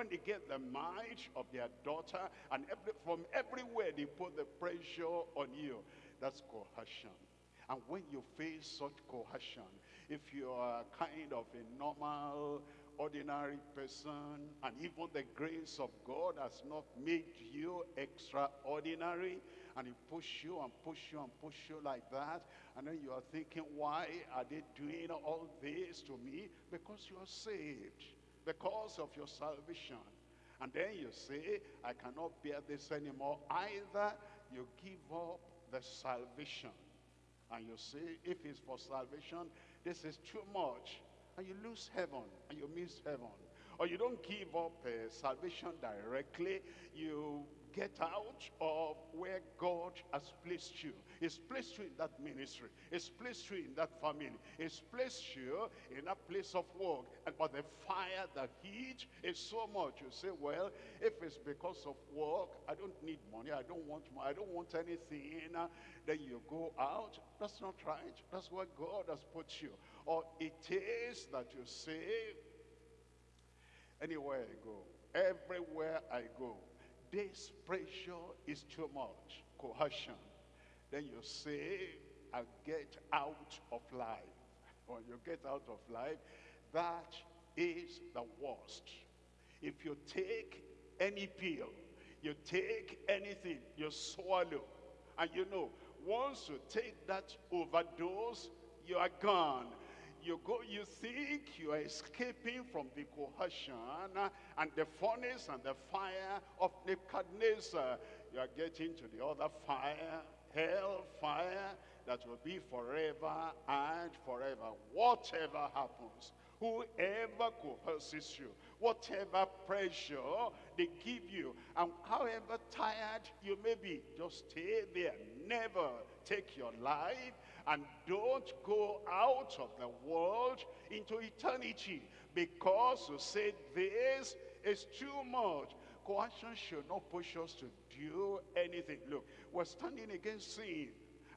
when they get the marriage of their daughter, and every, from everywhere they put the pressure on you. That's coercion. And when you face such coercion, if you are kind of a normal, ordinary person, and even the grace of God has not made you extraordinary, and he push you and push you and push you like that, and then you are thinking, why are they doing all this to me? Because you are saved, because of your salvation. And then you say, I cannot bear this anymore. Either you give up the salvation and you say, if it's for salvation, this is too much. And you lose heaven, and you miss heaven. Or you don't give up uh, salvation directly. You get out of where God has placed you. He's placed you in that ministry. He's placed you in that family. He's placed you in a place of work. And but the fire, the heat is so much. You say, well, if it's because of work, I don't need money. I don't want. I don't want anything. Uh, then you go out. That's not right. That's where God has put you. Or it is that you say, anywhere I go, everywhere I go, this pressure is too much, coercion. Then you say, I get out of life. When you get out of life, that is the worst. If you take any pill, you take anything, you swallow, and you know, once you take that overdose, you are gone you go, you think you are escaping from the coercion and the furnace and the fire of Nebuchadnezzar. You are getting to the other fire, hell fire, that will be forever and forever. Whatever happens, whoever coerces you, whatever pressure they give you, and however tired you may be, just stay there. Never take your life and don't go out of the world into eternity because you say this is too much. Coercion should not push us to do anything. Look, we're standing against sin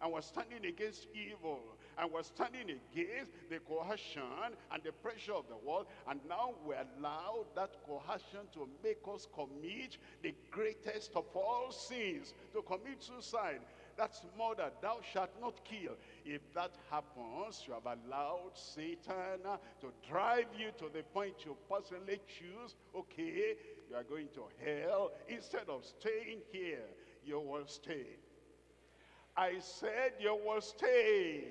and we're standing against evil and we're standing against the coercion and the pressure of the world and now we allow that coercion to make us commit the greatest of all sins to commit suicide that's murder. Thou shalt not kill. If that happens, you have allowed Satan to drive you to the point you personally choose, okay, you are going to hell. Instead of staying here, you will stay. I said you will stay.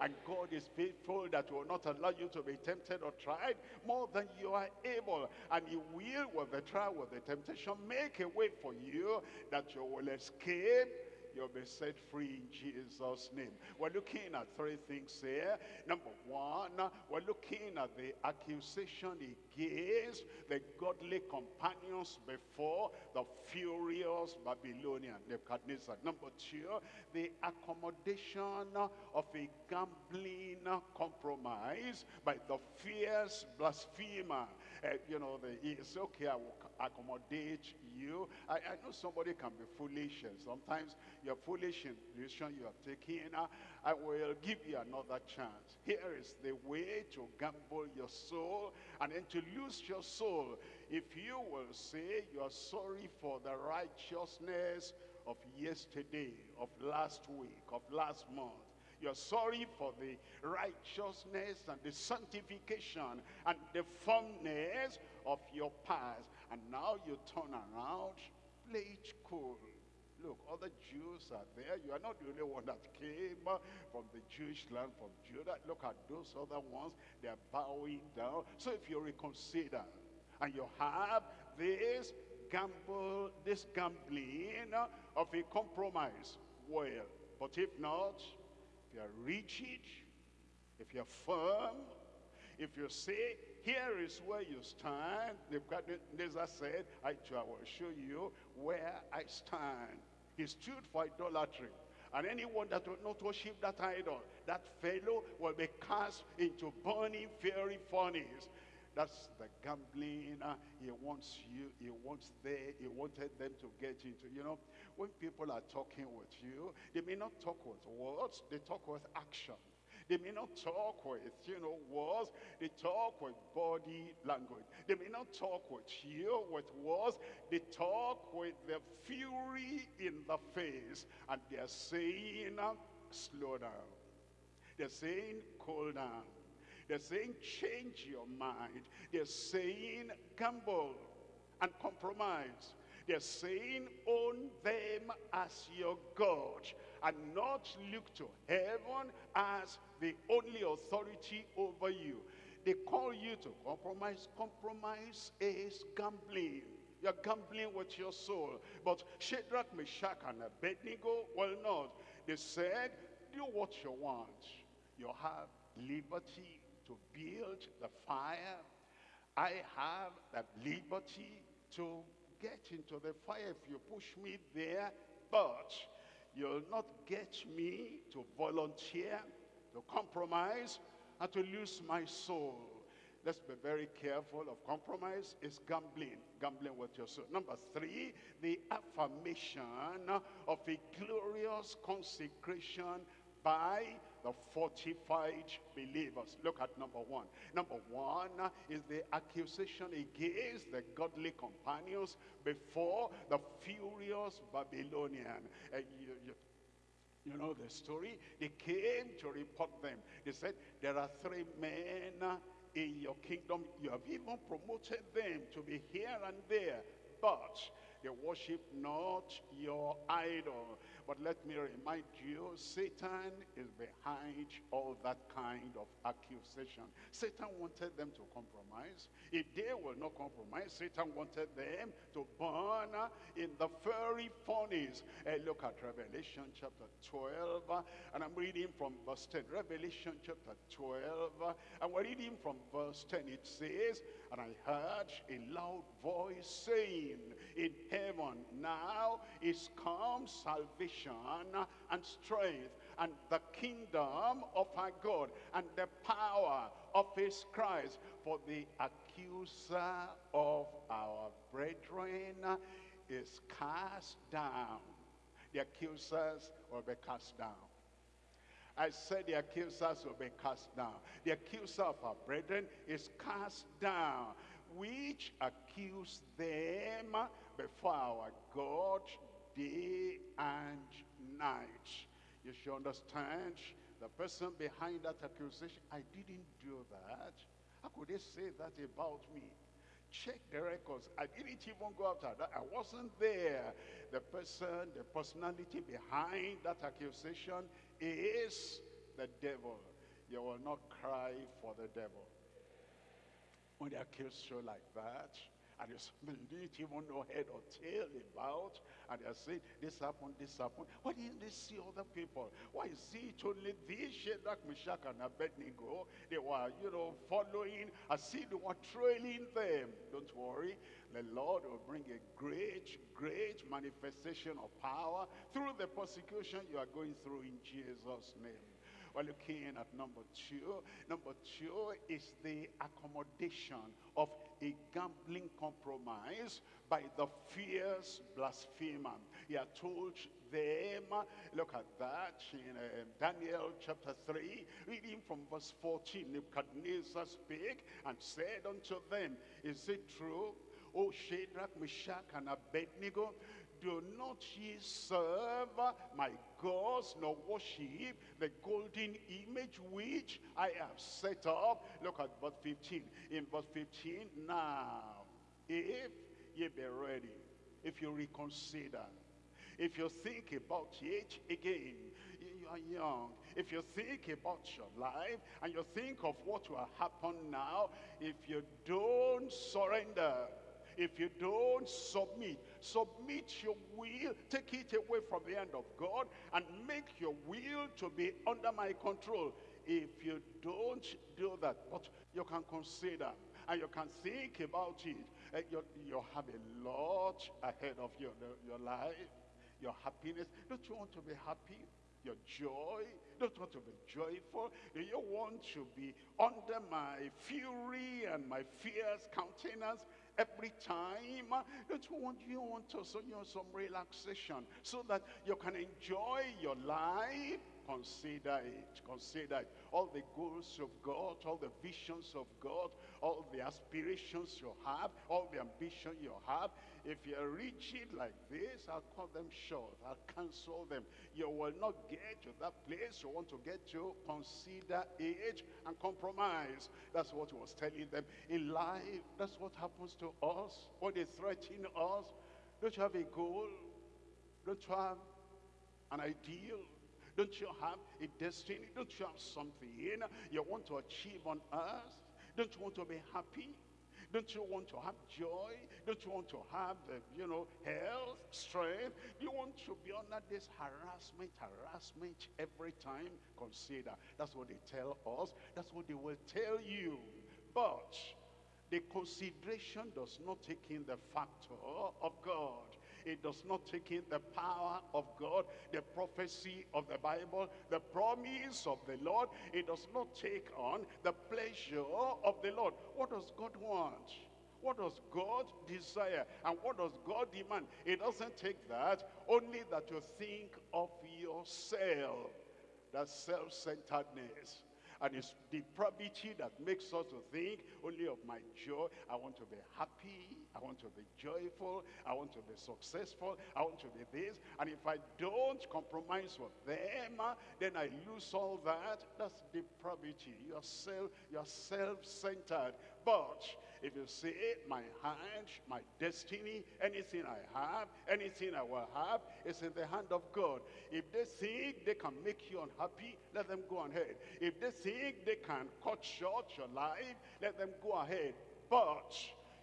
And God is faithful that will not allow you to be tempted or tried more than you are able. And he will, with the trial, with the temptation, make a way for you that you will escape you'll be set free in Jesus' name. We're looking at three things here. Number one, we're looking at the accusation against the godly companions before the furious Babylonian Nebuchadnezzar. Number two, the accommodation of a gambling compromise by the fierce blasphemer. Uh, you know, the, it's okay, I will accommodate you. I, I know somebody can be foolish and sometimes you're foolish in the decision you have taken. I will give you another chance. Here is the way to gamble your soul and then to lose your soul. If you will say you are sorry for the righteousness of yesterday, of last week, of last month, you're sorry for the righteousness and the sanctification and the firmness of your past. And now you turn around, play it cool. Look, other Jews are there. You are not the only one that came uh, from the Jewish land, from Judah. Look at those other ones. They are bowing down. So if you reconsider and you have this gamble, this gambling uh, of a compromise, well, but if not, you are rigid, if you're firm, if you say, here is where you stand, Nebuchadnezzar said, I will show you where I stand. He stood for idolatry. And anyone that will not worship that idol, that fellow will be cast into burning fiery furnace. That's the gambling he wants you, he wants they, he wanted them to get into. You know, when people are talking with you, they may not talk with words, they talk with action. They may not talk with, you know, words. They talk with body language. They may not talk with you, with words. They talk with the fury in the face. And they're saying, slow down. They're saying, cool down. They're saying, change your mind. They're saying, gamble and compromise. They're saying, own them as your God and not look to heaven as the only authority over you. They call you to compromise. Compromise is gambling. You're gambling with your soul. But Shadrach, Meshach, and Abednego well, not. They said, do what you want. You have liberty to build the fire. I have that liberty to get into the fire if you push me there. But you'll not get me to volunteer, to compromise, and to lose my soul. Let's be very careful of compromise. It's gambling, gambling with your soul. Number three, the affirmation of a glorious consecration by the fortified believers. Look at number one. Number one is the accusation against the godly companions before the furious Babylonian. Uh, you, you, you know the story? They came to report them. They said, there are three men in your kingdom. You have even promoted them to be here and there. But they worship not your idol. But let me remind you, Satan is behind all that kind of accusation. Satan wanted them to compromise. If they will not compromise, Satan wanted them to burn in the fiery furnace. Uh, look at Revelation chapter 12, and I'm reading from verse 10. Revelation chapter 12, and we're reading from verse 10. It says, And I heard a loud voice saying in heaven, Now is come salvation and strength and the kingdom of our God and the power of his Christ. For the accuser of our brethren is cast down. The accusers will be cast down. I said the accusers will be cast down. The accuser of our brethren is cast down, which accuse them before our God day and night. You should understand the person behind that accusation. I didn't do that. How could they say that about me? Check the records. I didn't even go after that. I wasn't there. The person, the personality behind that accusation is the devil. You will not cry for the devil. When they accuse you like that, and you didn't even know head or tail about, and they're saying, this happened, this happened. Why didn't they see other people? Why is it only this Shadrach, Meshach, and Abednego? They were, you know, following, I see they were trailing them. Don't worry, the Lord will bring a great, great manifestation of power through the persecution you are going through in Jesus' name. We're looking at number two. Number two is the accommodation of a gambling compromise by the fierce blasphemer. He had told them, look at that in uh, Daniel chapter 3, reading from verse 14, Nebuchadnezzar spake and said unto them, Is it true, O Shadrach, Meshach, and Abednego, do not ye serve my gods, nor worship the golden image which I have set up. Look at verse 15. In verse 15, now, if ye be ready, if you reconsider, if you think about it again, you are young. If you think about your life and you think of what will happen now, if you don't surrender, if you don't submit, submit your will, take it away from the hand of God and make your will to be under my control. If you don't do that, but you can consider and you can think about it, uh, you, you have a lot ahead of you, your life, your happiness. Don't you want to be happy? Your joy? Don't you want to be joyful? Do you want to be under my fury and my fierce countenance? Every time. Don't you want, you want to, so you know, some relaxation so that you can enjoy your life consider it, consider it. All the goals of God, all the visions of God, all the aspirations you have, all the ambition you have, if you're rigid like this, I'll cut them short. I'll cancel them. You will not get to that place you want to get to. Consider age and compromise. That's what he was telling them. In life, that's what happens to us. What they threaten us. Don't you have a goal? Don't you have an ideal? Don't you have a destiny? Don't you have something you want to achieve on earth? Don't you want to be happy? Don't you want to have joy? Don't you want to have, uh, you know, health, strength? Do you want to be under this harassment, harassment every time? Consider. That's what they tell us. That's what they will tell you. But the consideration does not take in the factor of God. It does not take in the power of God, the prophecy of the Bible, the promise of the Lord. It does not take on the pleasure of the Lord. What does God want? What does God desire? And what does God demand? It doesn't take that, only that you think of yourself. That self-centeredness. And it's depravity that makes us to think only of my joy. I want to be happy. I want to be joyful. I want to be successful. I want to be this. And if I don't compromise with them, ah, then I lose all that. That's depravity. You're self, you're self-centered. But if you say, my hand, my destiny, anything I have, anything I will have, is in the hand of God. If they think they can make you unhappy, let them go ahead. If they think they can cut short your life, let them go ahead. But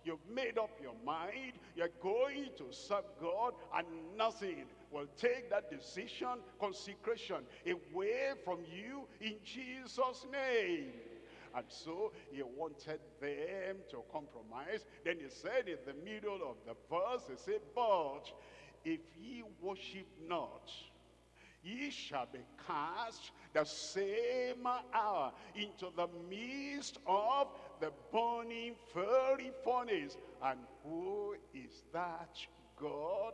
you've made up your mind, you're going to serve God, and nothing will take that decision, consecration, away from you in Jesus' name. And so he wanted them to compromise. Then he said in the middle of the verse, he said, But if ye worship not, ye shall be cast the same hour into the midst of the burning fiery furnace. And who is that God?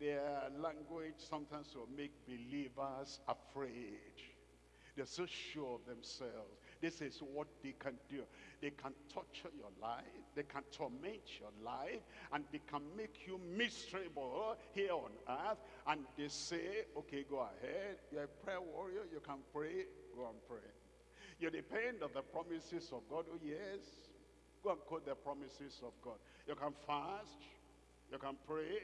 Their language sometimes will make believers afraid. They're so sure of themselves. This is what they can do. They can torture your life. They can torment your life. And they can make you miserable here on earth. And they say, okay, go ahead. You're a prayer warrior. You can pray. Go and pray. You depend on the promises of God. Oh, yes. Go and quote the promises of God. You can fast. You can pray.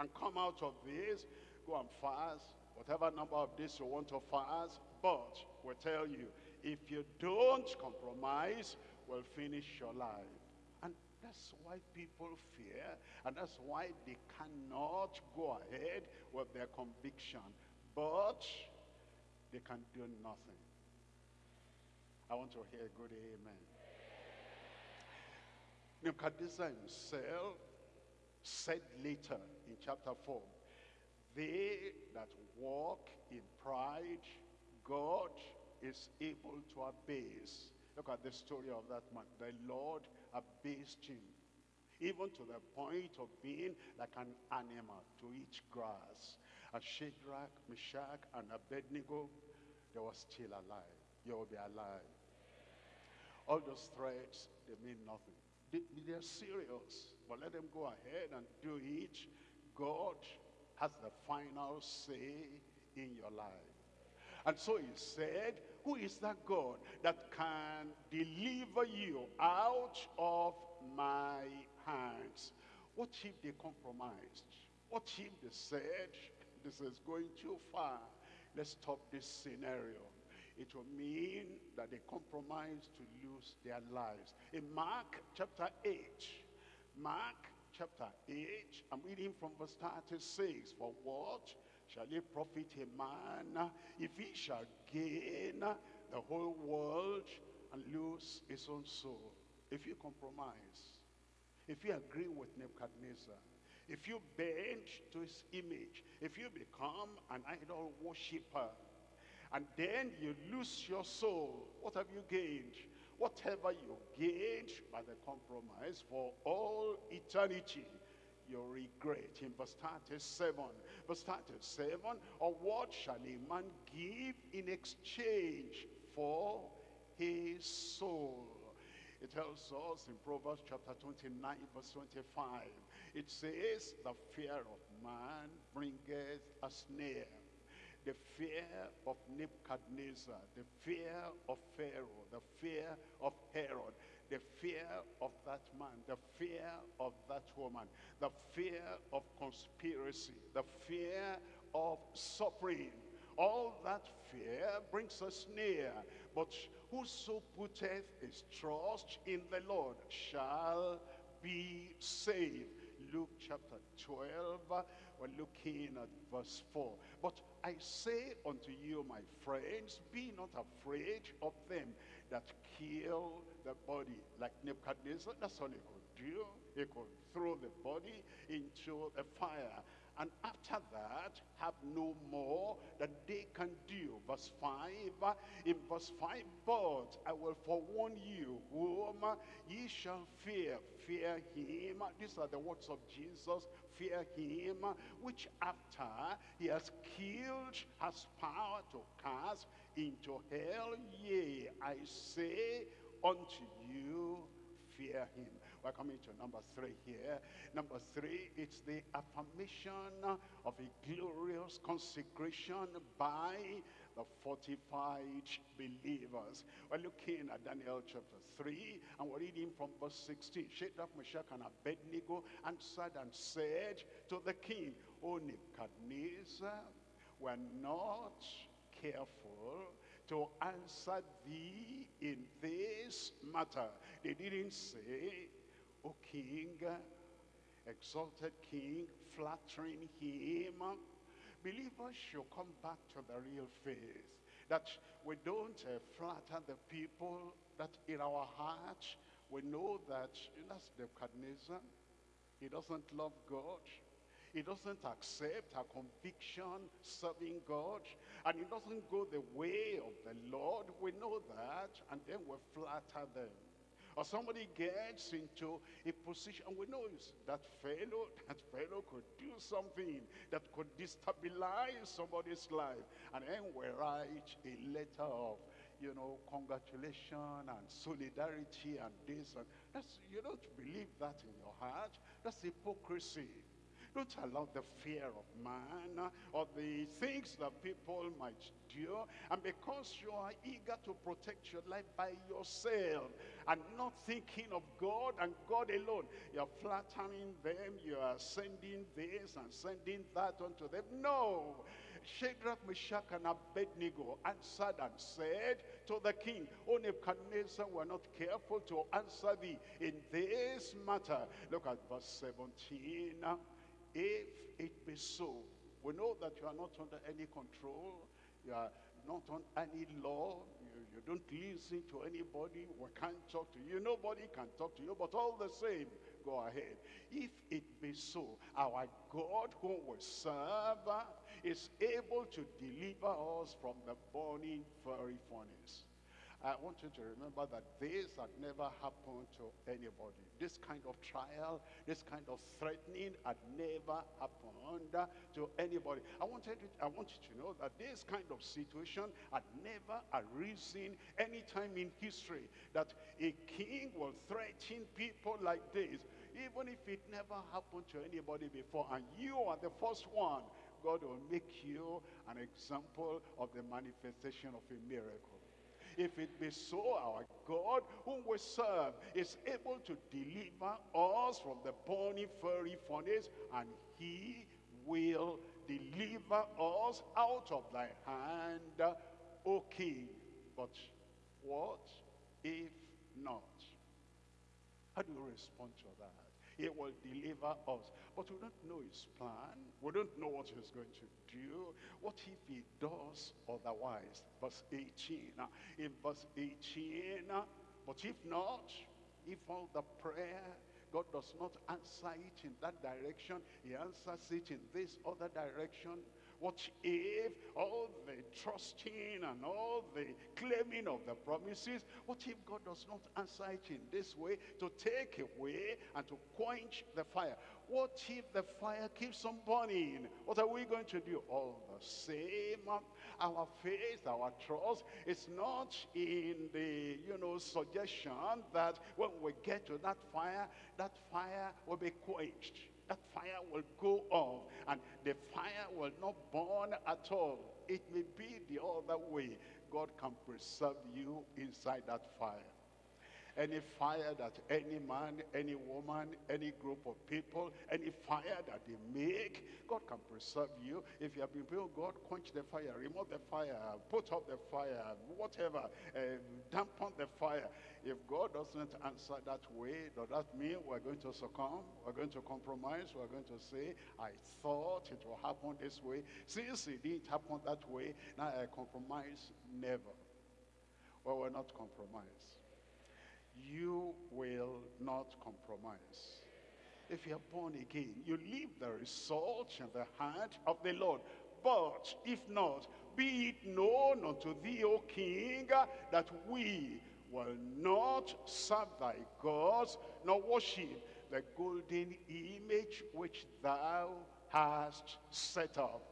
And come out of this. Go and fast. Whatever number of days you want to fast. But we tell you, if you don't compromise, will finish your life. And that's why people fear, and that's why they cannot go ahead with their conviction. But they can do nothing. I want to hear a good amen. Nebuchadnezzar himself said later in chapter 4, They that walk in pride, God is able to abase. Look at the story of that man. The Lord abased him. Even to the point of being like an animal to eat grass. And Shadrach, Meshach, and Abednego, they were still alive. You will be alive. All those threats, they mean nothing. They, they're serious. But let them go ahead and do it. God has the final say in your life. And so he said, who is that God that can deliver you out of my hands? What if they compromised? What if they said, this is going too far. Let's stop this scenario. It will mean that they compromise to lose their lives. In Mark chapter 8, Mark chapter 8, I'm reading from verse 36. For what shall it profit a man if he shall gain the whole world and lose his own soul? If you compromise, if you agree with Nebuchadnezzar, if you bend to his image, if you become an idol worshiper, and then you lose your soul, what have you gained? Whatever you gained by the compromise for all eternity, you regret. In verse 37, verse 37, or what shall a man give in exchange for his soul? It tells us in Proverbs chapter 29, verse 25, it says, the fear of man bringeth a snare. The fear of Nebuchadnezzar, the fear of Pharaoh, the fear of Herod, the fear of that man, the fear of that woman, the fear of conspiracy, the fear of suffering. All that fear brings us near. But whoso putteth his trust in the Lord shall be saved. Luke chapter 12, we're looking at verse 4. But I say unto you, my friends, be not afraid of them that kill the body. Like Nebuchadnezzar, that's all he could do. He could throw the body into the fire. And after that, have no more that they can do. Verse 5, in verse 5, but I will forewarn you whom ye shall fear. Fear him. These are the words of Jesus. Fear him, which after he has killed, has power to cast into hell. Yea, I say unto you, fear him. We're coming to number three here. Number three, it's the affirmation of a glorious consecration by the fortified believers. We're looking at Daniel chapter 3, and we're reading from verse 16. Shadrach, Meshach, and Abednego answered and said to the king, O Nebuchadnezzar, we're not careful to answer thee in this matter. They didn't say, O king, exalted king, flattering him. Believers should come back to the real faith. That we don't uh, flatter the people, that in our heart, we know that that's Nebuchadnezzar. He doesn't love God. He doesn't accept our conviction serving God. And he doesn't go the way of the Lord. We know that. And then we flatter them. Or somebody gets into a position, and we know that fellow, that fellow could do something that could destabilize somebody's life. And then we write a letter of, you know, congratulation and solidarity and this. And that's, you don't believe that in your heart. That's hypocrisy. Don't allow the fear of man or the things that people might do. And because you are eager to protect your life by yourself and not thinking of God and God alone, you're flattering them, you are sending this and sending that unto them. No. Shadrach, Meshach, and Abednego answered and said to the king, O Nebuchadnezzar, we're not careful to answer thee in this matter. Look at verse 17. If it be so, we know that you are not under any control, you are not on any law, you, you don't listen to anybody, we can't talk to you, nobody can talk to you, but all the same, go ahead. If it be so, our God whom we serve is able to deliver us from the burning fiery furnace. I want you to remember that this had never happened to anybody. This kind of trial, this kind of threatening had never happened to anybody. I want, you to, I want you to know that this kind of situation had never arisen any time in history. That a king will threaten people like this, even if it never happened to anybody before. And you are the first one. God will make you an example of the manifestation of a miracle. If it be so, our God, whom we serve, is able to deliver us from the burning fiery furnace, and he will deliver us out of thy hand, O king. But what if not? How do you respond to that? He will deliver us. But we don't know his plan. We don't know what he's going to do. What if he does otherwise? Verse 18. In verse 18, but if not, if all the prayer, God does not answer it in that direction, he answers it in this other direction, What if all the trusting and all the claiming of the promises, what if God does not answer it in this way to take away and to quench the fire? What if the fire keeps on burning? What are we going to do? All the same, our faith, our trust is not in the, you know, suggestion that when we get to that fire, that fire will be quenched. That fire will go off and the fire will not burn at all. It may be the other way. God can preserve you inside that fire any fire that any man, any woman, any group of people, any fire that they make, God can preserve you. If you have been praying, God, quench the fire, remove the fire, put out the fire, whatever, uh, dampen the fire. If God doesn't answer that way, does that mean we're going to succumb? We're going to compromise? We're going to say, I thought it will happen this way. Since it didn't happen that way, now I compromise? Never. Well, we're not compromise you will not compromise. If you are born again, you leave the result in the hand of the Lord. But if not, be it known unto thee, O king, that we will not serve thy gods, nor worship the golden image which thou hast set up.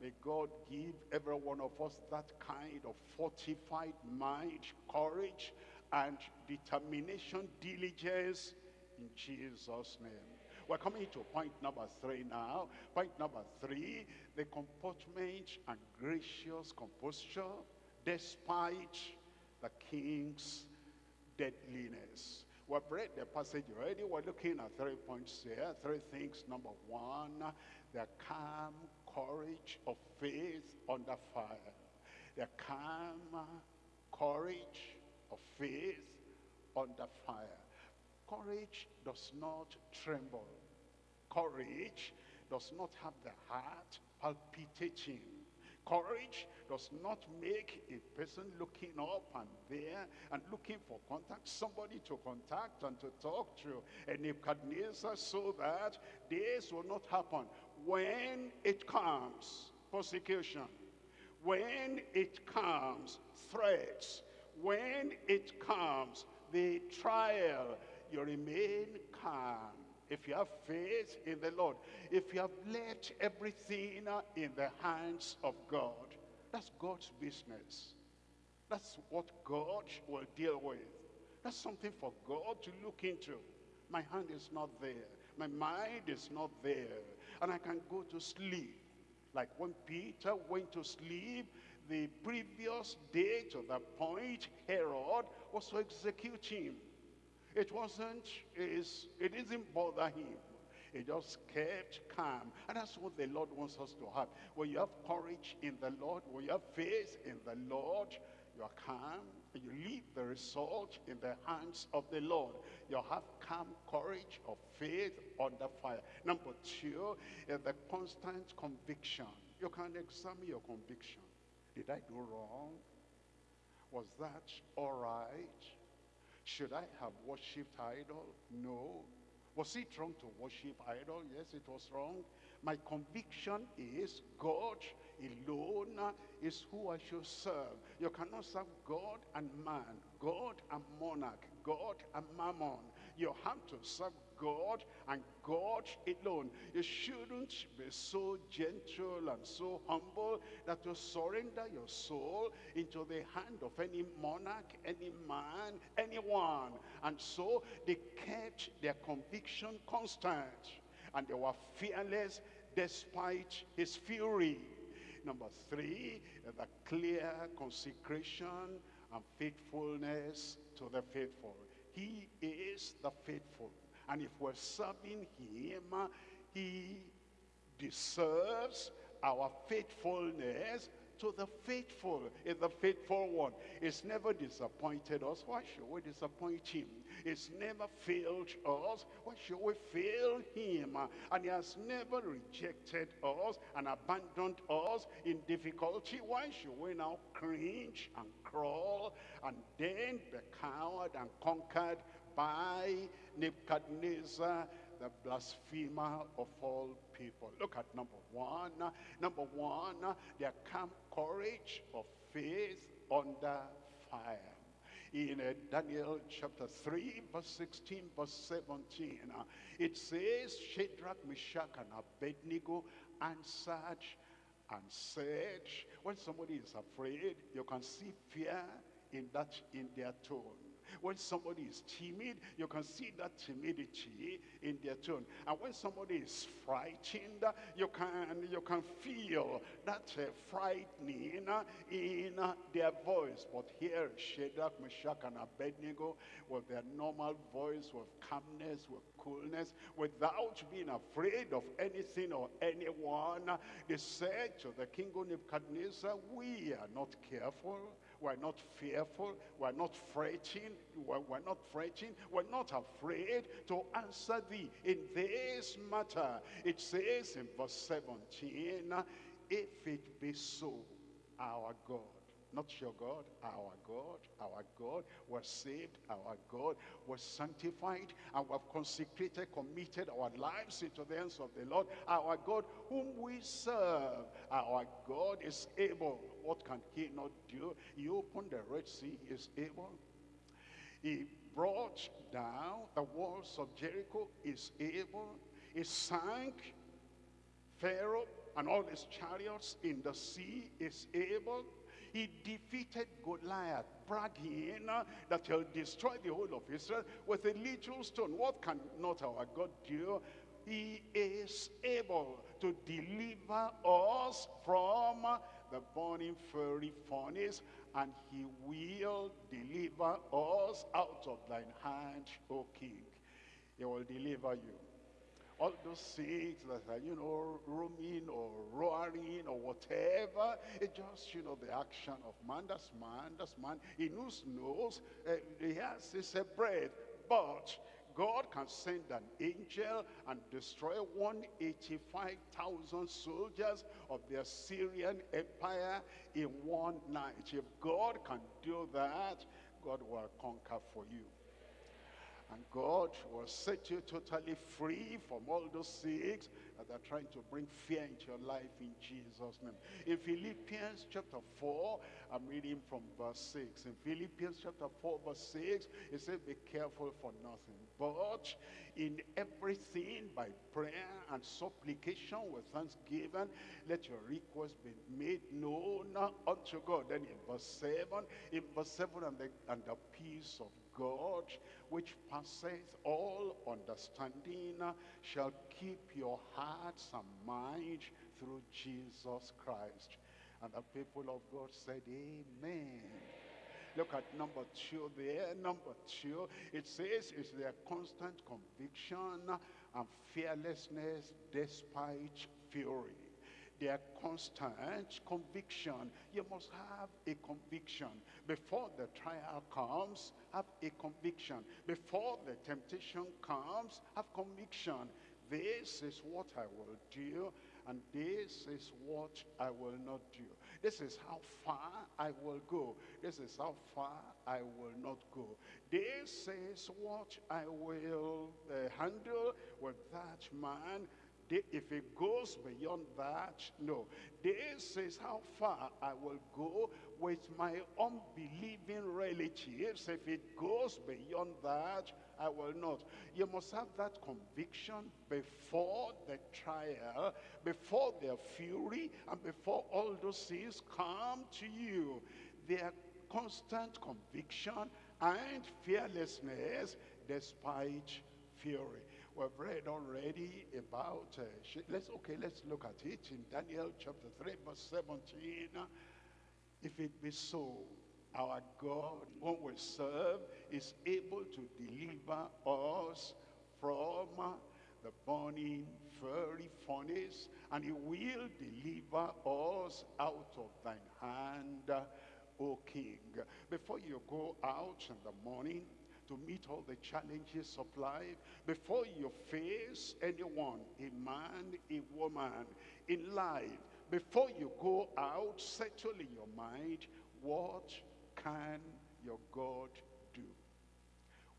May God give every one of us that kind of fortified mind, courage, and determination, diligence in Jesus' name. We're coming to point number three now. Point number three, the comportment and gracious composure despite the king's deadliness. We've read the passage already. We're looking at three points here. Three things. Number one, the calm courage of faith under fire. The calm courage of faith under fire. Courage does not tremble. Courage does not have the heart palpitating. Courage does not make a person looking up and there and looking for contact, somebody to contact and to talk to. And Nebuchadnezzar so that this will not happen. When it comes, persecution. When it comes, threats when it comes, the trial, you remain calm. If you have faith in the Lord, if you have left everything in the hands of God, that's God's business. That's what God will deal with. That's something for God to look into. My hand is not there. My mind is not there. And I can go to sleep. Like when Peter went to sleep, the previous day to the point Herod was to execute him. It wasn't, it didn't bother him. He just kept calm. And that's what the Lord wants us to have. When you have courage in the Lord, when you have faith in the Lord, you are calm, you leave the result in the hands of the Lord. You have calm courage of faith under fire. Number two is the constant conviction. You can examine your conviction. Did I do wrong? Was that all right? Should I have worshipped idol? No. Was it wrong to worship idol? Yes, it was wrong. My conviction is God alone is who I should serve. You cannot serve God and man, God and monarch, God and mammon. You have to serve God and God alone. You shouldn't be so gentle and so humble that you surrender your soul into the hand of any monarch, any man, anyone. And so they kept their conviction constant and they were fearless despite his fury. Number three, the clear consecration and faithfulness to the faithful. He is the faithful. And if we're serving him, he deserves our faithfulness to the faithful is the faithful one. It's never disappointed us. Why should we disappoint him? It's never failed us. Why should we fail him? And he has never rejected us and abandoned us in difficulty. Why should we now cringe and crawl and then be cowed and conquered by Nebuchadnezzar the blasphemer of all people. Look at number one. Number one, their calm courage of faith under fire. In uh, Daniel chapter 3, verse 16, verse 17, uh, it says, Shadrach, Meshach, and Abednego answered and said, when somebody is afraid, you can see fear in that in their tone. When somebody is timid, you can see that timidity in their tone. And when somebody is frightened, you can, you can feel that uh, frightening in uh, their voice. But here, Shadrach, Meshach, and Abednego, with their normal voice, with calmness, with coolness, without being afraid of anything or anyone, they said to the king of Nebuchadnezzar, we are not careful we're not fearful. We're not fretting. We're, we're not fretting. We're not afraid to answer thee in this matter. It says in verse 17, if it be so, our God not your God, our God, our God was saved, our God was sanctified, and we have consecrated, committed our lives into the hands of the Lord. Our God whom we serve, our God is able. What can he not do? He opened the Red Sea, he is able. He brought down the walls of Jericho, is able. He sank Pharaoh and all his chariots in the sea, is able he defeated Goliath, bragging that he'll destroy the whole of Israel with a little stone. What can not our God do? He is able to deliver us from the burning fiery furnace, and he will deliver us out of thine hand, O king. He will deliver you all those things that are, you know, roaming or roaring or whatever. It's just, you know, the action of man. That's man. That's man. He knows, knows. Uh, he has his uh, breath. But God can send an angel and destroy 185,000 soldiers of the Assyrian Empire in one night. If God can do that, God will conquer for you. And God will set you totally free from all those things that are trying to bring fear into your life in Jesus' name. In Philippians chapter 4, I'm reading from verse 6. In Philippians chapter 4, verse 6, it says, Be careful for nothing, but in everything by prayer and supplication with thanksgiving, let your request be made known unto God. Then in verse 7, in verse 7, and the, and the peace of God, which passeth all understanding, shall keep your hearts and minds through Jesus Christ. And the people of God said, Amen. Look at number two there. Number two, it says it's their constant conviction and fearlessness despite fury their constant conviction. You must have a conviction. Before the trial comes, have a conviction. Before the temptation comes, have conviction. This is what I will do, and this is what I will not do. This is how far I will go. This is how far I will not go. This is what I will uh, handle with that man if it goes beyond that, no. This is how far I will go with my unbelieving relatives. If it goes beyond that, I will not. You must have that conviction before the trial, before their fury, and before all those things come to you. Their constant conviction and fearlessness despite fury. We've read already about, uh, let's, okay, let's look at it in Daniel chapter 3, verse 17. If it be so, our God, whom we serve, is able to deliver us from the burning fiery furnace, and he will deliver us out of thine hand, O King. Before you go out in the morning, to meet all the challenges of life. Before you face anyone, a man, a woman, in life, before you go out, settle in your mind, what can your God do?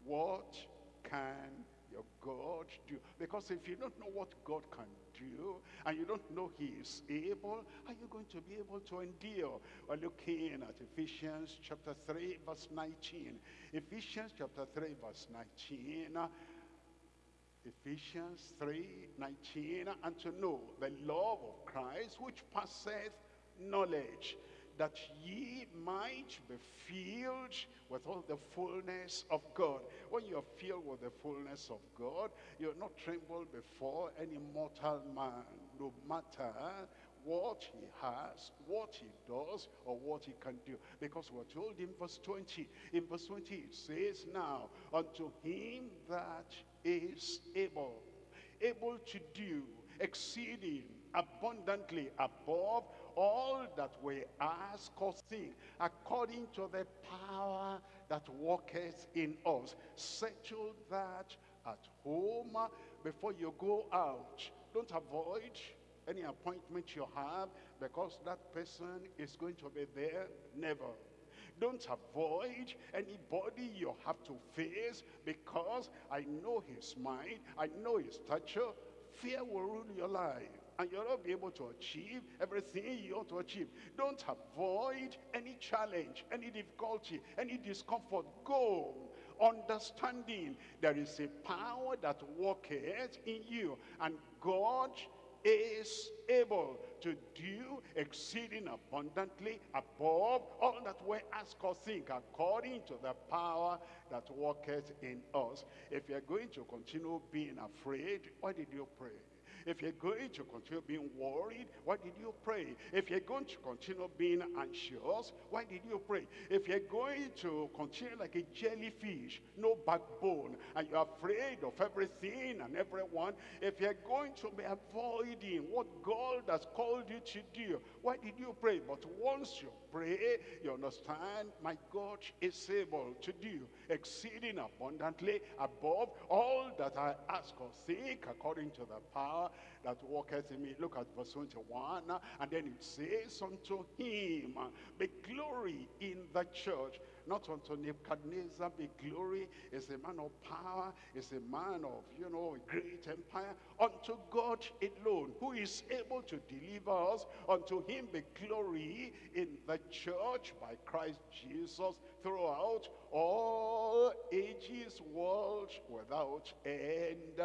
What can your God do? Because if you don't know what God can do, and you don't know he is able, are you going to be able to endure? We're looking at Ephesians chapter 3, verse 19. Ephesians chapter 3, verse 19. Ephesians 3, 19. And to know the love of Christ, which passeth knowledge, that ye might be filled with all the fullness of God. When you're filled with the fullness of God, you're not tremble before any mortal man, no matter what he has, what he does, or what he can do. Because we're told in verse 20, in verse 20 it says, Now, unto him that is able, able to do exceeding abundantly above all that we ask or think, according to the power that worketh in us. Settle that at home before you go out. Don't avoid any appointment you have because that person is going to be there. Never. Don't avoid anybody you have to face because I know his mind, I know his stature. Fear will rule your life and you'll not be able to achieve everything you want to achieve. Don't avoid any challenge, any difficulty, any discomfort. Go understanding there is a power that worketh in you and God is able to do exceeding abundantly above all that we ask or think according to the power that worketh in us. If you're going to continue being afraid, why did you pray? If you're going to continue being worried, why did you pray? If you're going to continue being anxious, why did you pray? If you're going to continue like a jellyfish, no backbone, and you're afraid of everything and everyone, if you're going to be avoiding what God has called you to do, why did you pray? But once you pray, you understand, my God is able to do exceeding abundantly above all that I ask or seek according to the power that worketh in me. Look at verse 21. And then it says, unto him be glory in the church not unto Nebuchadnezzar be glory, is a man of power, is a man of, you know, a great empire. Unto God alone, who is able to deliver us. Unto him be glory in the church by Christ Jesus throughout all ages, world without end.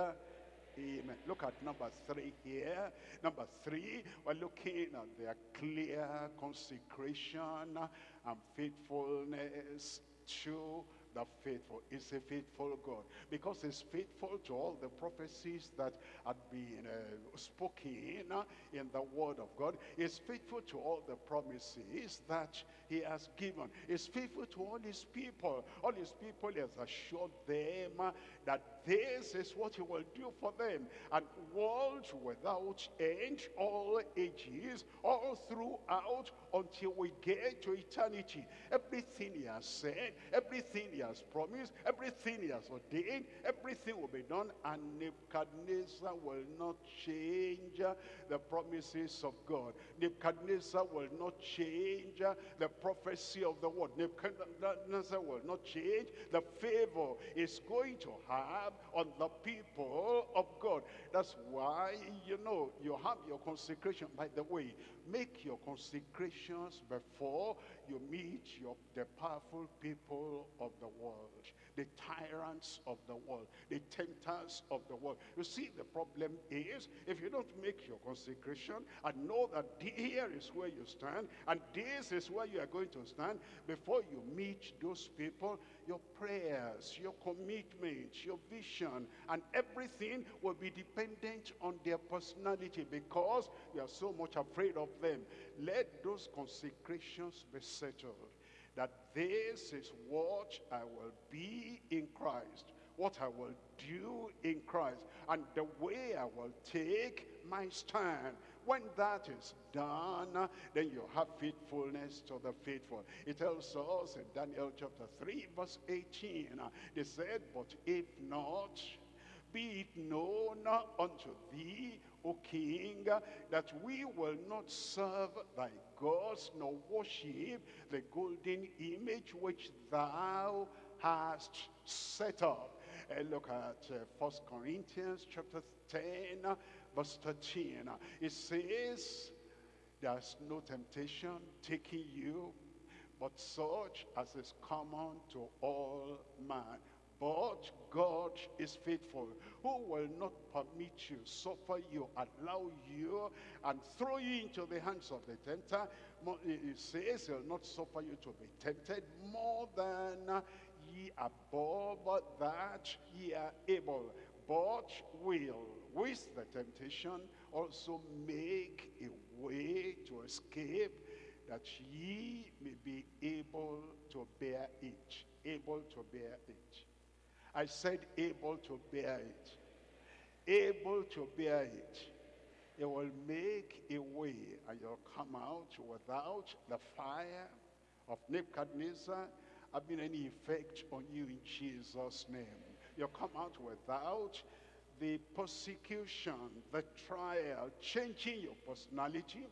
Amen. Look at number three here. Number three, we're looking at their clear consecration and faithfulness to the faithful. Is a faithful God. Because he's faithful to all the prophecies that had been uh, spoken in the word of God. He's faithful to all the promises that he has given. He's faithful to all his people. All his people has assured them that this is what he will do for them. And world without end, all ages, all throughout until we get to eternity. Everything he has said, everything he has promised, everything he has ordained, everything will be done. And Nebuchadnezzar will not change the promises of God. Nebuchadnezzar will not change the prophecy of the word. Nebuchadnezzar will not change the favor is going to have on the people of God. That's why, you know, you have your consecration. By the way, make your consecrations before you meet your, the powerful people of the world the tyrants of the world, the tempters of the world. You see, the problem is, if you don't make your consecration and know that here is where you stand, and this is where you are going to stand, before you meet those people, your prayers, your commitment, your vision, and everything will be dependent on their personality because you are so much afraid of them. Let those consecrations be settled that this is what I will be in Christ, what I will do in Christ, and the way I will take my stand. When that is done, then you have faithfulness to the faithful. It tells us in Daniel chapter 3, verse 18, they said, but if not, be it known unto thee, O king, that we will not serve thy gods, nor worship the golden image which thou hast set up. And look at uh, 1 Corinthians chapter 10, uh, verse 13. Uh, It says, there's no temptation taking you, but such as is common to all man. But God is faithful, who will not permit you, suffer you, allow you, and throw you into the hands of the tempter. He says he'll not suffer you to be tempted more than ye above that ye are able. But will, with the temptation, also make a way to escape that ye may be able to bear it. Able to bear it. I said able to bear it. Able to bear it. It will make a way and you'll come out without the fire of Nebuchadnezzar having any effect on you in Jesus' name. You'll come out without the persecution, the trial, changing your personality,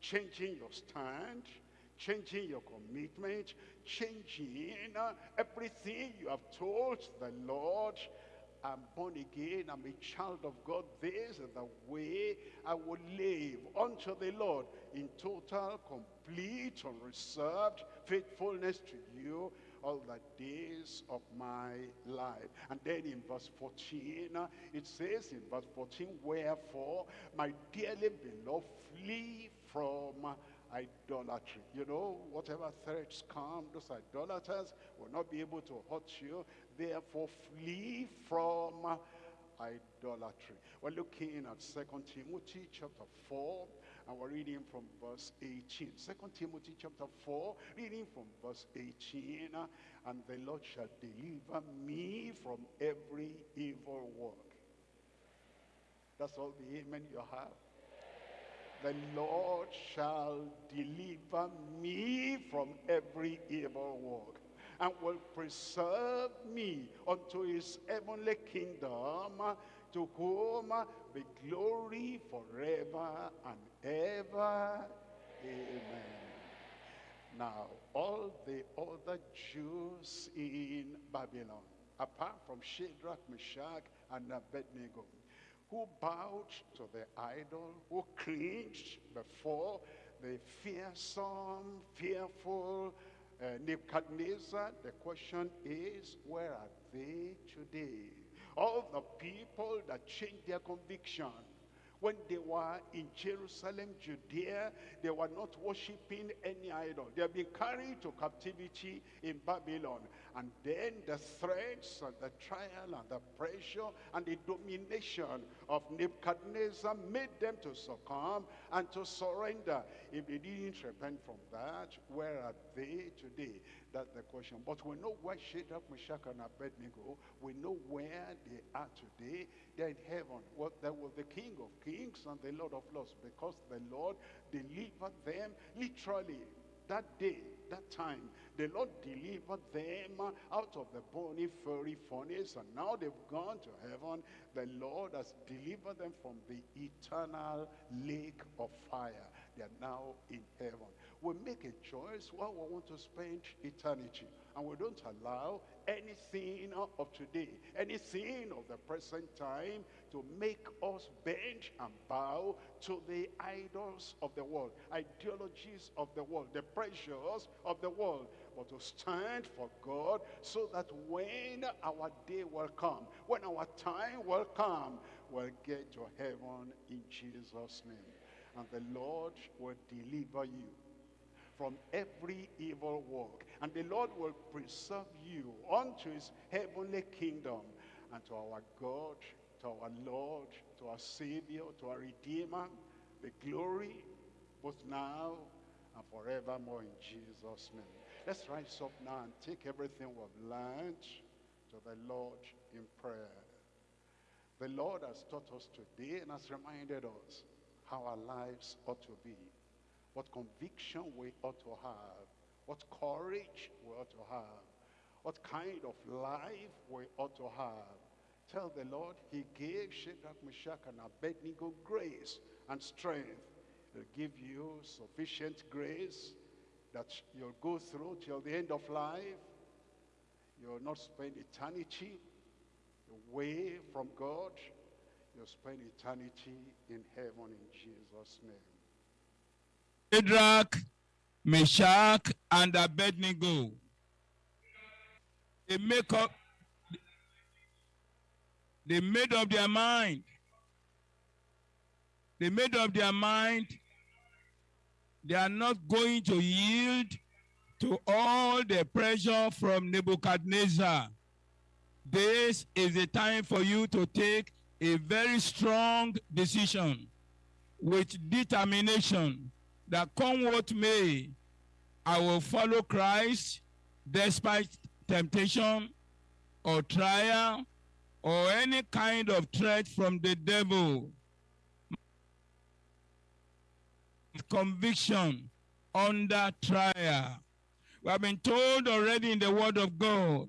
changing your stand, changing your commitment, changing uh, everything you have told the Lord. I'm born again, I'm a child of God. This is the way I will live unto the Lord in total, complete, unreserved faithfulness to you all the days of my life. And then in verse 14, uh, it says in verse 14, Wherefore, my dearly beloved, flee from idolatry. You know, whatever threats come, those idolaters will not be able to hurt you. Therefore, flee from idolatry. We're looking at 2 Timothy chapter 4, and we're reading from verse 18. 2 Timothy chapter 4, reading from verse 18. uh, And the Lord shall deliver me from every evil work. That's all the amen you have. The Lord shall deliver me from every evil work and will preserve me unto his heavenly kingdom to whom be glory forever and ever. Amen. Now, all the other Jews in Babylon, apart from Shadrach, Meshach, and Abednego, who bowed to the idol, who cringed before the fearsome, fearful uh, Nebuchadnezzar, the question is, where are they today? All the people that changed their conviction when they were in Jerusalem, Judea, they were not worshiping any idol. They have been carried to captivity in Babylon. And then the threats and the trial and the pressure and the domination of Nebuchadnezzar made them to succumb and to surrender. If they didn't repent from that, where are they today? That's the question. But we know where Shadrach, Meshach, and Abednego, we know where they are today. They're in heaven. Well, there was the King of Kings and the Lord of Lords because the Lord delivered them literally that day, that time, the Lord delivered them out of the bony, furry furnace, and now they've gone to heaven. The Lord has delivered them from the eternal lake of fire. They are now in heaven. We make a choice where we want to spend eternity, and we don't allow anything of today, anything of the present time to make us bend and bow to the idols of the world, ideologies of the world, the pressures of the world, but to stand for God so that when our day will come, when our time will come, we'll get to heaven in Jesus' name. And the Lord will deliver you from every evil work. And the Lord will preserve you unto his heavenly kingdom and to our God, to our Lord, to our Savior, to our Redeemer, the glory both now and forevermore in Jesus' name. Let's rise up now and take everything we've learned to the Lord in prayer. The Lord has taught us today and has reminded us how our lives ought to be, what conviction we ought to have, what courage we ought to have, what kind of life we ought to have. Tell the Lord he gave Shadrach, Meshach, and Abednego grace and strength. He'll give you sufficient grace that you'll go through till the end of life. You'll not spend eternity away from God, you'll spend eternity in heaven in Jesus' name. Shadrach, Meshach, and Abednego. They make up, they made up their mind. They made up their mind. They are not going to yield to all the pressure from Nebuchadnezzar. This is the time for you to take a very strong decision with determination that come what may, I will follow Christ despite temptation or trial or any kind of threat from the devil. Conviction under trial. We have been told already in the Word of God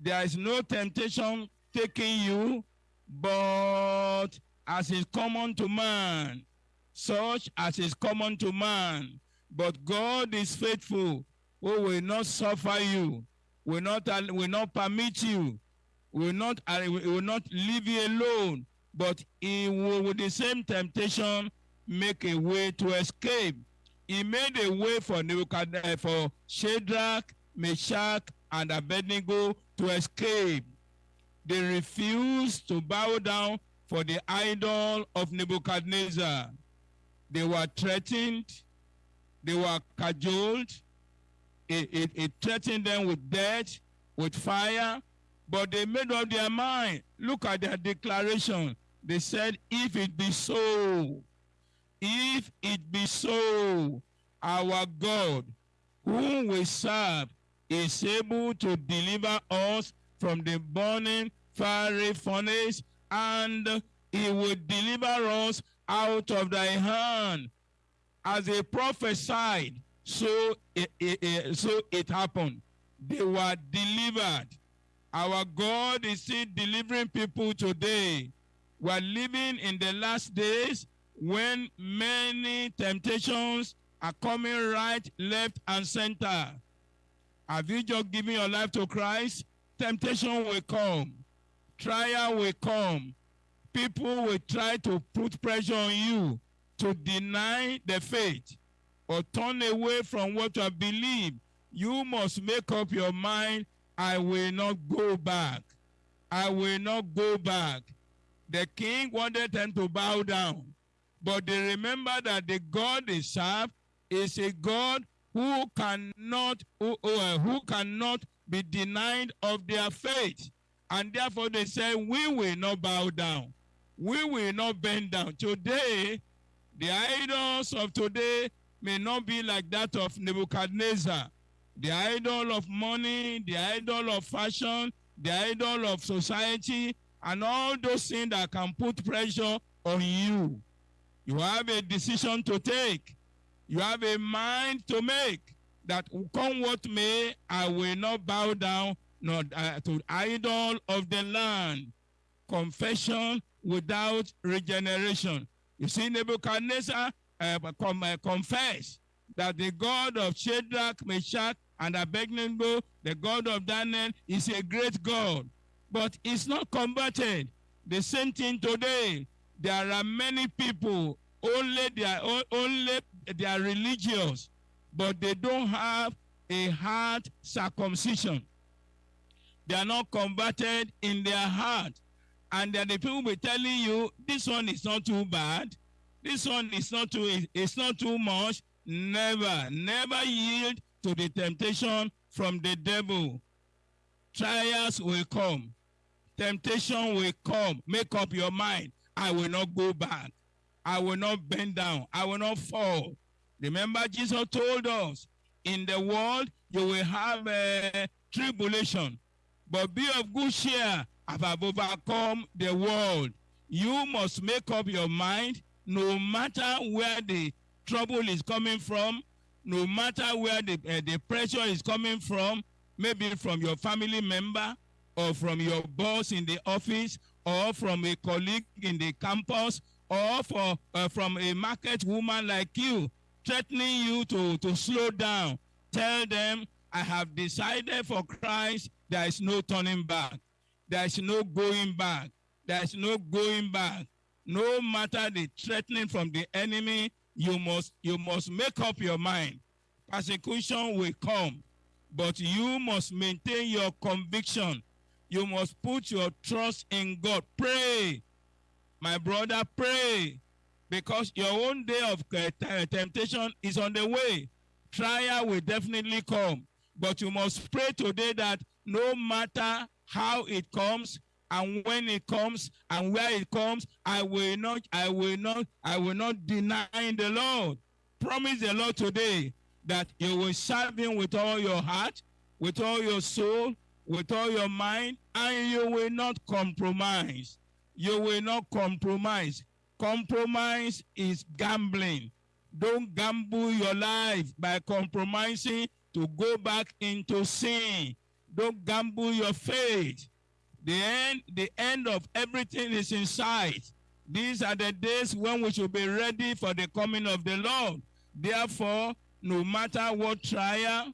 there is no temptation taking you, but as is common to man, such as is common to man. But God is faithful, who will not suffer you, will not will not permit you, will not will not leave you alone, but He will, with the same temptation, make a way to escape. He made a way for Nebuchadnezzar, eh, for Shadrach, Meshach, and Abednego to escape. They refused to bow down for the idol of Nebuchadnezzar. They were threatened, they were cajoled, it, it, it threatened them with death, with fire, but they made up their mind. Look at their declaration. They said, If it be so, if it be so, our God, whom we serve, is able to deliver us from the burning fiery furnace, and he will deliver us out of thy hand. As they prophesied, so it, it, it, so it happened. They were delivered. Our God is still delivering people today. We are living in the last days when many temptations are coming right, left, and center. Have you just given your life to Christ? Temptation will come. Trial will come. People will try to put pressure on you to deny the faith or turn away from what you believe. You must make up your mind, I will not go back. I will not go back. The king wanted them to bow down, but they remember that the God they serve is a God who cannot who, uh, who cannot be denied of their faith. And therefore they say, we will not bow down. We will not bend down. Today, the idols of today may not be like that of Nebuchadnezzar. The idol of money, the idol of fashion, the idol of society, and all those things that can put pressure on you. You have a decision to take. You have a mind to make that come what may, I will not bow down not uh, to idol of the land. Confession without regeneration. You see, Nebuchadnezzar uh, com uh, confessed that the God of Shadrach, Meshach, and Abednego, the God of Daniel, is a great God. But it's not converted. The same thing today. There are many people, only they are, only they are religious, but they don't have a heart circumcision. They are not converted in their heart. And then the people will be telling you, this one is not too bad. This one is not too, it's not too much. Never, never yield to the temptation from the devil. Trials will come. Temptation will come. Make up your mind. I will not go back. I will not bend down. I will not fall. Remember, Jesus told us, in the world you will have a tribulation, but be of good cheer. I have overcome the world. You must make up your mind, no matter where the trouble is coming from, no matter where the, uh, the pressure is coming from, maybe from your family member, or from your boss in the office, or from a colleague in the campus, or for, uh, from a market woman like you, threatening you to, to slow down. Tell them, I have decided for Christ, there is no turning back. there is no going back. There is no going back. No matter the threatening from the enemy, you must you must make up your mind. Persecution will come, but you must maintain your conviction. You must put your trust in God. Pray, my brother, pray, because your own day of uh, temptation is on the way. Trial will definitely come, but you must pray today that no matter how it comes, and when it comes and where it comes, I will not, I will not, I will not deny the Lord. Promise the Lord today that you will serve him with all your heart, with all your soul, with all your mind, and you will not compromise. You will not compromise. Compromise is gambling. Don't gamble your life by compromising to go back into sin. Don't gamble your faith. The end, the end of everything is in sight. These are the days when we should be ready for the coming of the Lord. Therefore, no matter what trial,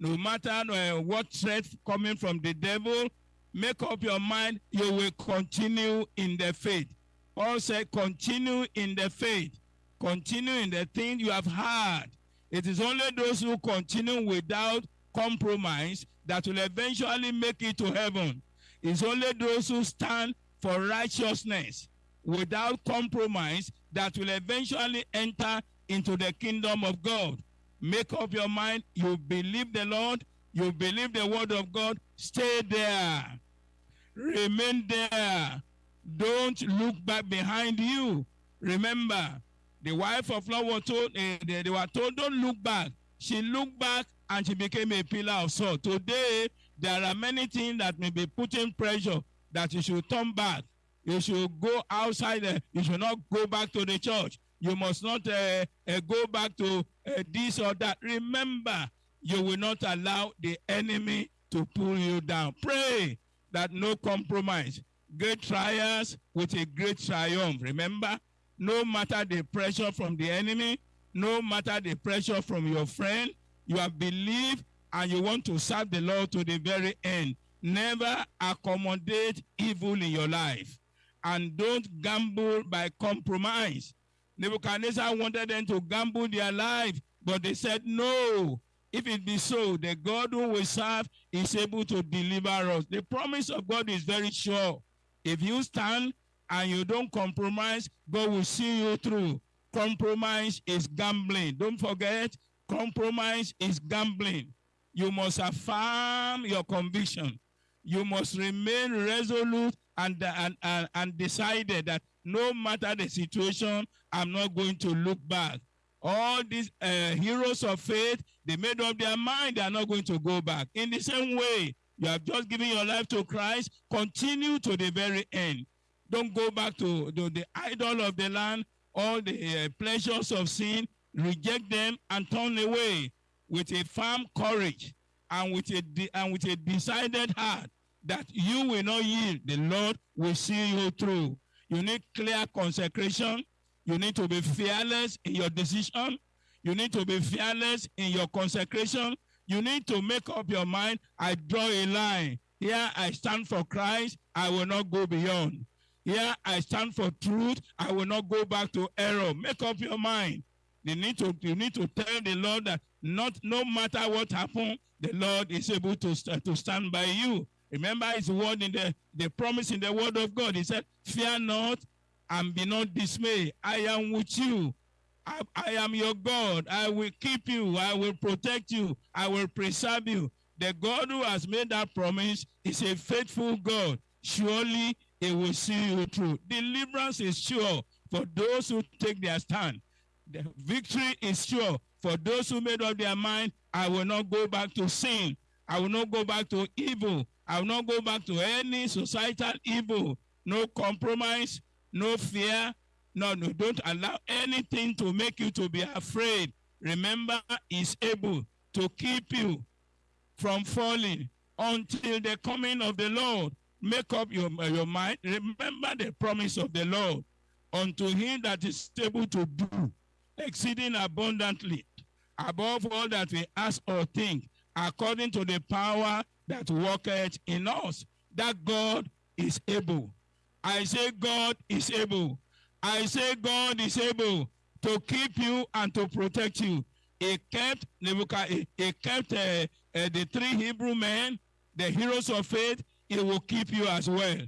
no matter uh, what threat coming from the devil, make up your mind you will continue in the faith. Paul said, continue in the faith. Continue in the thing you have heard. It is only those who continue without compromise that will eventually make it to heaven. It's only those who stand for righteousness without compromise that will eventually enter into the kingdom of God. Make up your mind. You believe the Lord. You believe the word of God. Stay there. Remain there. Don't look back behind you. Remember, the wife of Lot was told, uh, they, they were told, don't look back. She looked back and she became a pillar of salt. Today, there are many things that may be putting pressure that you should turn back. You should go outside. Uh, you should not go back to the church. You must not uh, uh, go back to uh, this or that. Remember, you will not allow the enemy to pull you down. Pray that no compromise. Great trials with a great triumph. Remember, no matter the pressure from the enemy, no matter the pressure from your friend, you have believed and you want to serve the Lord to the very end. Never accommodate evil in your life. And don't gamble by compromise. Nebuchadnezzar wanted them to gamble their life, but they said, No. If it be so, the God who we serve is able to deliver us. The promise of God is very sure. If you stand and you don't compromise, God will see you through. Compromise is gambling. Don't forget, compromise is gambling. You must affirm your conviction. You must remain resolute and, and, and, and decided that no matter the situation, I'm not going to look back. All these uh, heroes of faith, they made up their mind they are not going to go back. In the same way, you have just given your life to Christ, continue to the very end. Don't go back to, the idol of the land, all the uh, pleasures of sin, reject them and turn away with a firm courage and with a, and with a decided heart that you will not yield. The Lord will see you through. You need clear consecration. You need to be fearless in your decision. You need to be fearless in your consecration. You need to make up your mind. I draw a line. Here I stand for Christ. I will not go beyond. Here I stand for truth. I will not go back to error. Make up your mind. You need to, you need to tell the Lord that not no matter what happens, the Lord is able to, to stand by you. Remember his word in the, the promise in the word of God. He said, Fear not and be not dismayed. I am with you. I, I, am your God. I will keep you. I will protect you. I will preserve you. The God who has made that promise is a faithful God. Surely he will see you through. Deliverance is sure for those who take their stand. The victory is sure for those who made up their mind. I will not go back to sin. I will not go back to evil. I will not go back to any societal evil. No compromise, no fear. No, no, don't allow anything to make you to be afraid. Remember, he's able to keep you from falling until the coming of the Lord. Make up your, uh, your mind. Remember the promise of the Lord. Unto him that is able to do exceeding abundantly above all that we ask or think, according to the power that worketh in us. That God is able. I say God is able. I say God is able to keep you and to protect you. He kept he kept uh, uh, the three Hebrew men, the heroes of faith. He will keep you as well.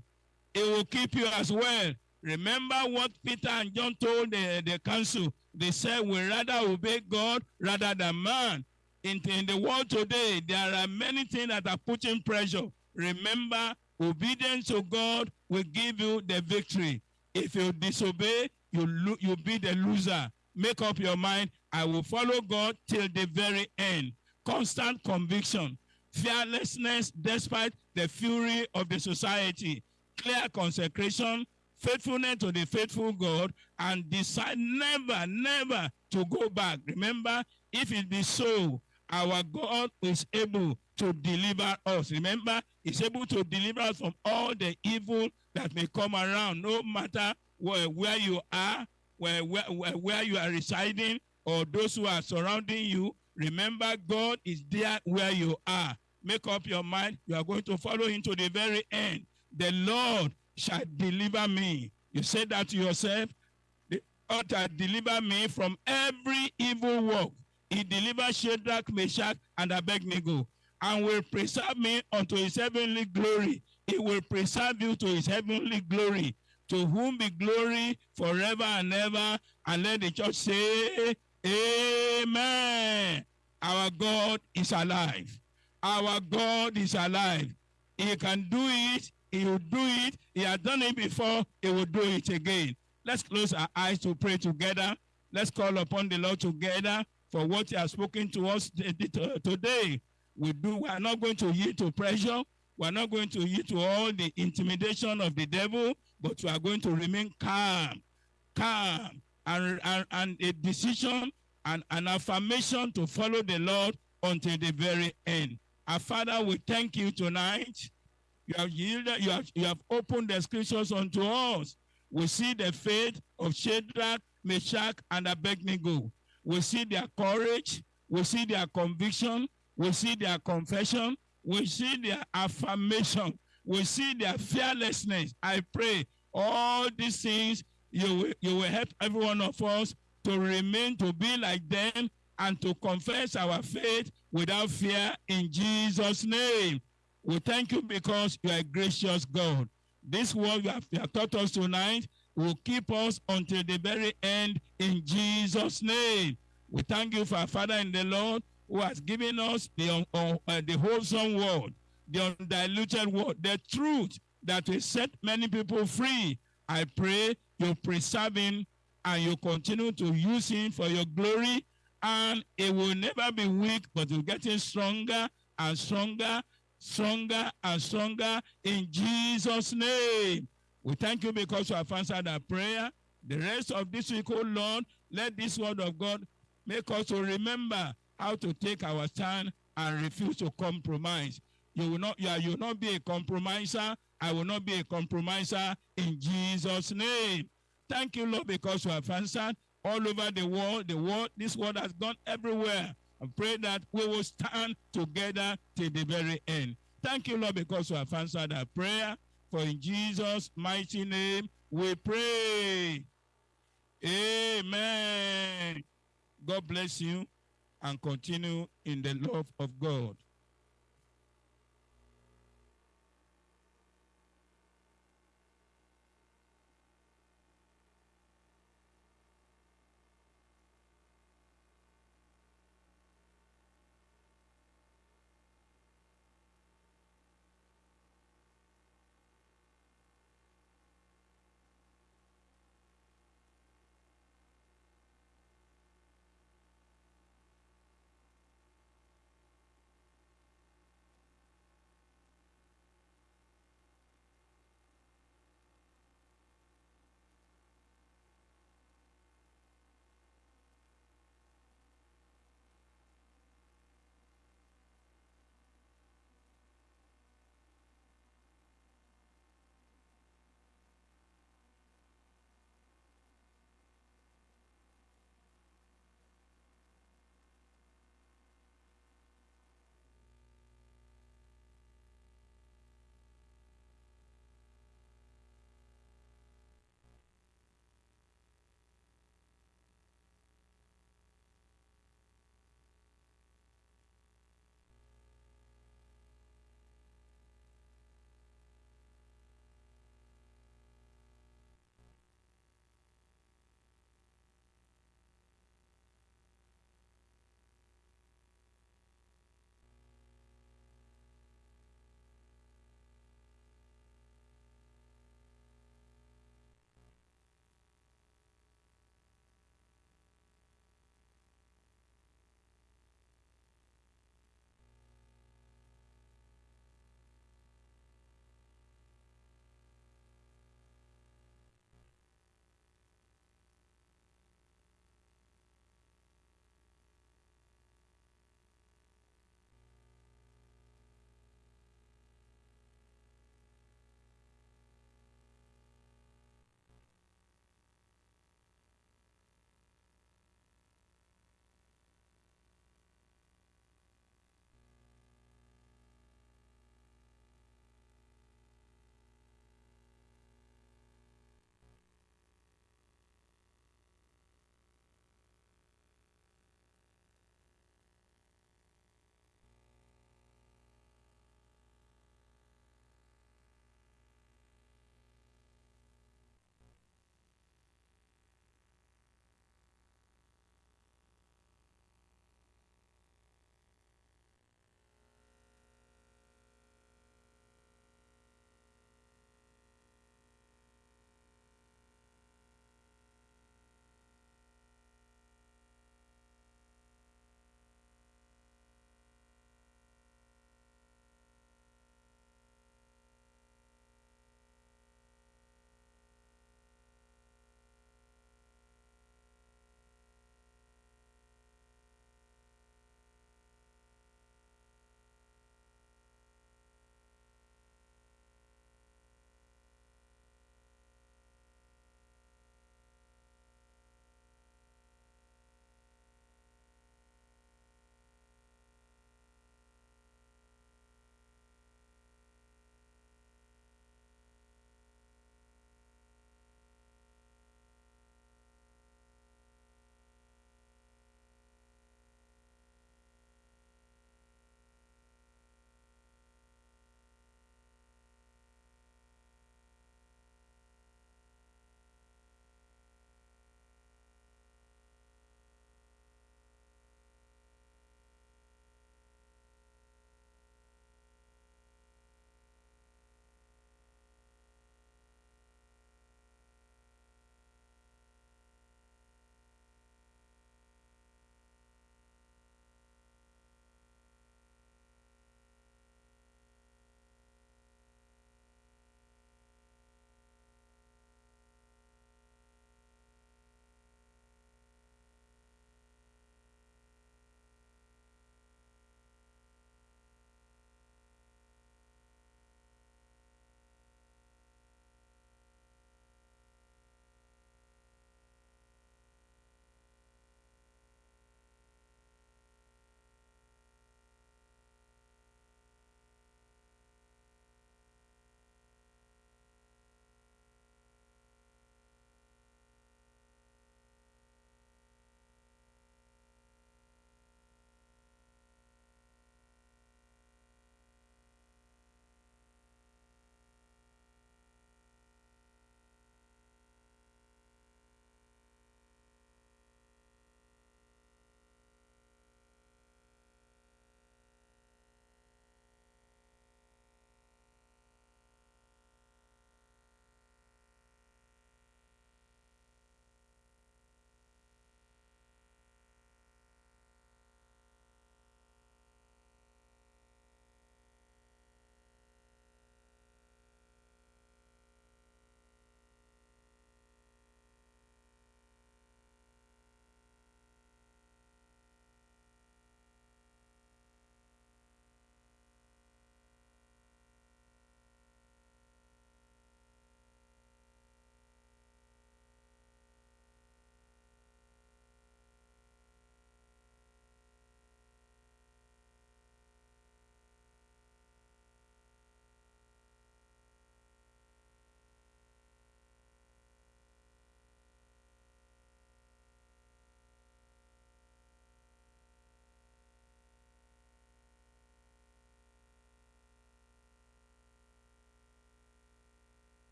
He will keep you as well. Remember what Peter and John told the, the council. They said, we rather obey God rather than man. In, in the world today, there are many things that are putting pressure. Remember, obedience to God will give you the victory. If you disobey, you, you'll be the loser. Make up your mind, I will follow God till the very end. Constant conviction, fearlessness despite the fury of the society, clear consecration, faithfulness to the faithful God, and decide never, never to go back. Remember, if it be so, our God is able to deliver us. Remember, he's able to deliver us from all the evil that may come around, no matter where, where you are, where, where, where you are residing, or those who are surrounding you. Remember, God is there where you are. Make up your mind. You are going to follow him to the very end. The Lord shall deliver me. You said that to yourself. The Lord shall deliver me from every evil work. He delivered Shadrach, Meshach, and Abednego, and will preserve me unto his heavenly glory. He will preserve you to his heavenly glory. To whom be glory forever and ever. And let the church say, Amen. Our God is alive. Our God is alive. He can do it. He will do it. He has done it before. He will do it again. Let's close our eyes to pray together. Let's call upon the Lord together for what you have spoken to us today. We do. We are not going to yield to pressure. We are not going to yield to all the intimidation of the devil, but we are going to remain calm, calm, and, and, and a decision and an affirmation to follow the Lord until the very end. Our Father, we thank you tonight. You have yielded, you have, you have opened the scriptures unto us. We see the faith of Shadrach, Meshach, and Abednego. We see their courage. We see their conviction. We see their confession. We see their affirmation. We see their fearlessness. I pray all these things you will, you will help every one of us to remain to be like them and to confess our faith without fear in Jesus' name. We thank you because you are a gracious God. This word you have, you have taught us tonight will keep us until the very end in Jesus' name. We thank you for our Father in the Lord who has given us the, uh, the wholesome word, the undiluted word, the truth that will set many people free. I pray you preserve him and you continue to use him for your glory and it will never be weak but will getting stronger and stronger stronger and stronger in jesus name we thank you because you have answered our prayer the rest of this week oh lord let this word of god make us to remember how to take our stand and refuse to compromise you will not you, will not be a compromiser i will not be a compromiser in jesus name Thank you, Lord, because you have answered all over the world. The world, this world has gone everywhere. I pray that we will stand together till the very end. Thank you, Lord, because you have answered our prayer. For in Jesus' mighty name we pray. Amen. God bless you and continue in the love of God.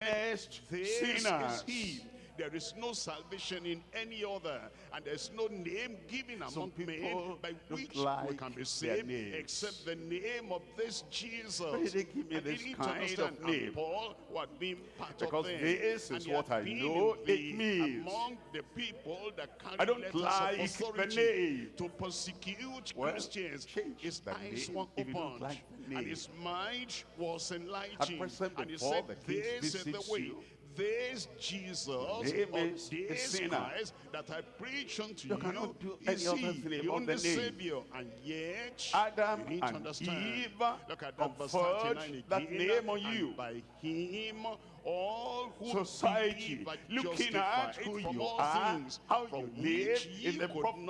This sinners. is he. There is no salvation in any other, and there's no name given among men by which we can be saved except the name of this Jesus. Why did they give me And this kind of name? Paul, who had been part Because of them, this and is what I know it means. among the people that carry I don't like of the name. to persecute Well, Christians. His eyes were if you don't opened, like and his mind was enlightened. And he before said, this is the way. you, This Jesus, name is this sinner. Christ that I preach unto You you, cannot do is any he, other thing the about only the name. Savior. And yet, Adam you need to and understand. Eve Look at that verse conferred 39 that name on you. by him, all who Society, looking at who you are, things how you live in the,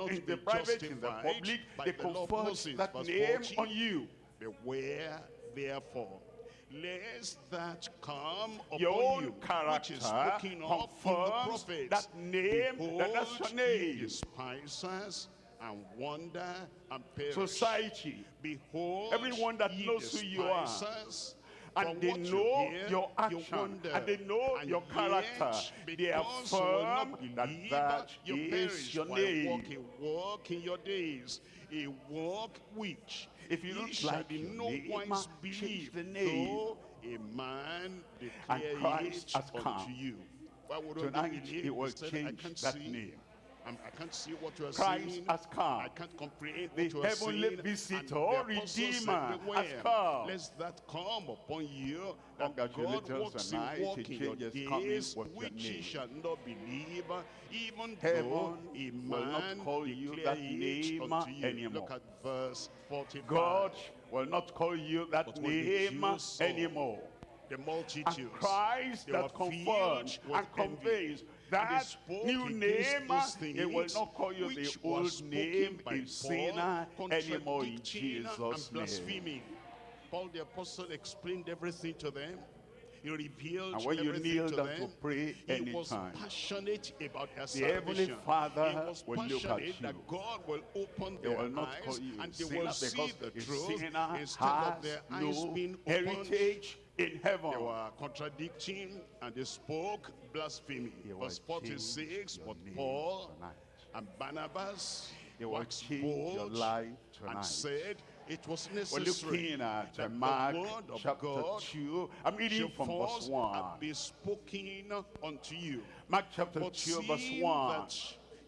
in the private, in the public, by they the law of conferred Moses. that name 40. on you. Beware, therefore, lest that come upon Your own you, which character is spoken of in the prophets. that name, that that's your Behold, name. despisers and wonder and perish. Society, Behold, Everyone that knows who you are. and they you know hear, your you wonder. and they know And your character. yet, They because you will not affirm that that you is your name. walk a walk in your days, a walk which If you don't like your no name, wise believe, the name. though a man And Christ has come. you. Tonight, he will change that name. I'm, I can't see what you are Christ saying. has come. I can't comprehend The what you are heavenly saying. visitor, And the apostle said, Redeemer, has come." Lest that come upon you, that God Congratulations works tonight, in walk in your days, with your which ye shall not believe, even Heaven though a will not call you declare that name you. anymore. Look at verse 45. God will not call you that But when the name anymore. the And multitudes. Christ they that were confirms filled with and conveys envy. That new name, he will not call you the old name Paul, sinner anymore in Jesus' and name. blaspheming. Paul the apostle explained everything to them. He revealed And when you everything kneel to down them. to pray he was passionate about their the Heavenly salvation. Father he was will look at passionate that you. God will open They their will not call you and they will see the truth instead of their eyes no being opened. heritage in heaven. They were contradicting and they spoke blasphemy. He will Verse 46, but Paul tonight. and Barnabas He will waxed change your life tonight. and said it was We're necessary looking at that Mark the word of chapter God 2. I'm reading should from verse first 1. be spoken unto you. Mark chapter But 2 verse seeing 1.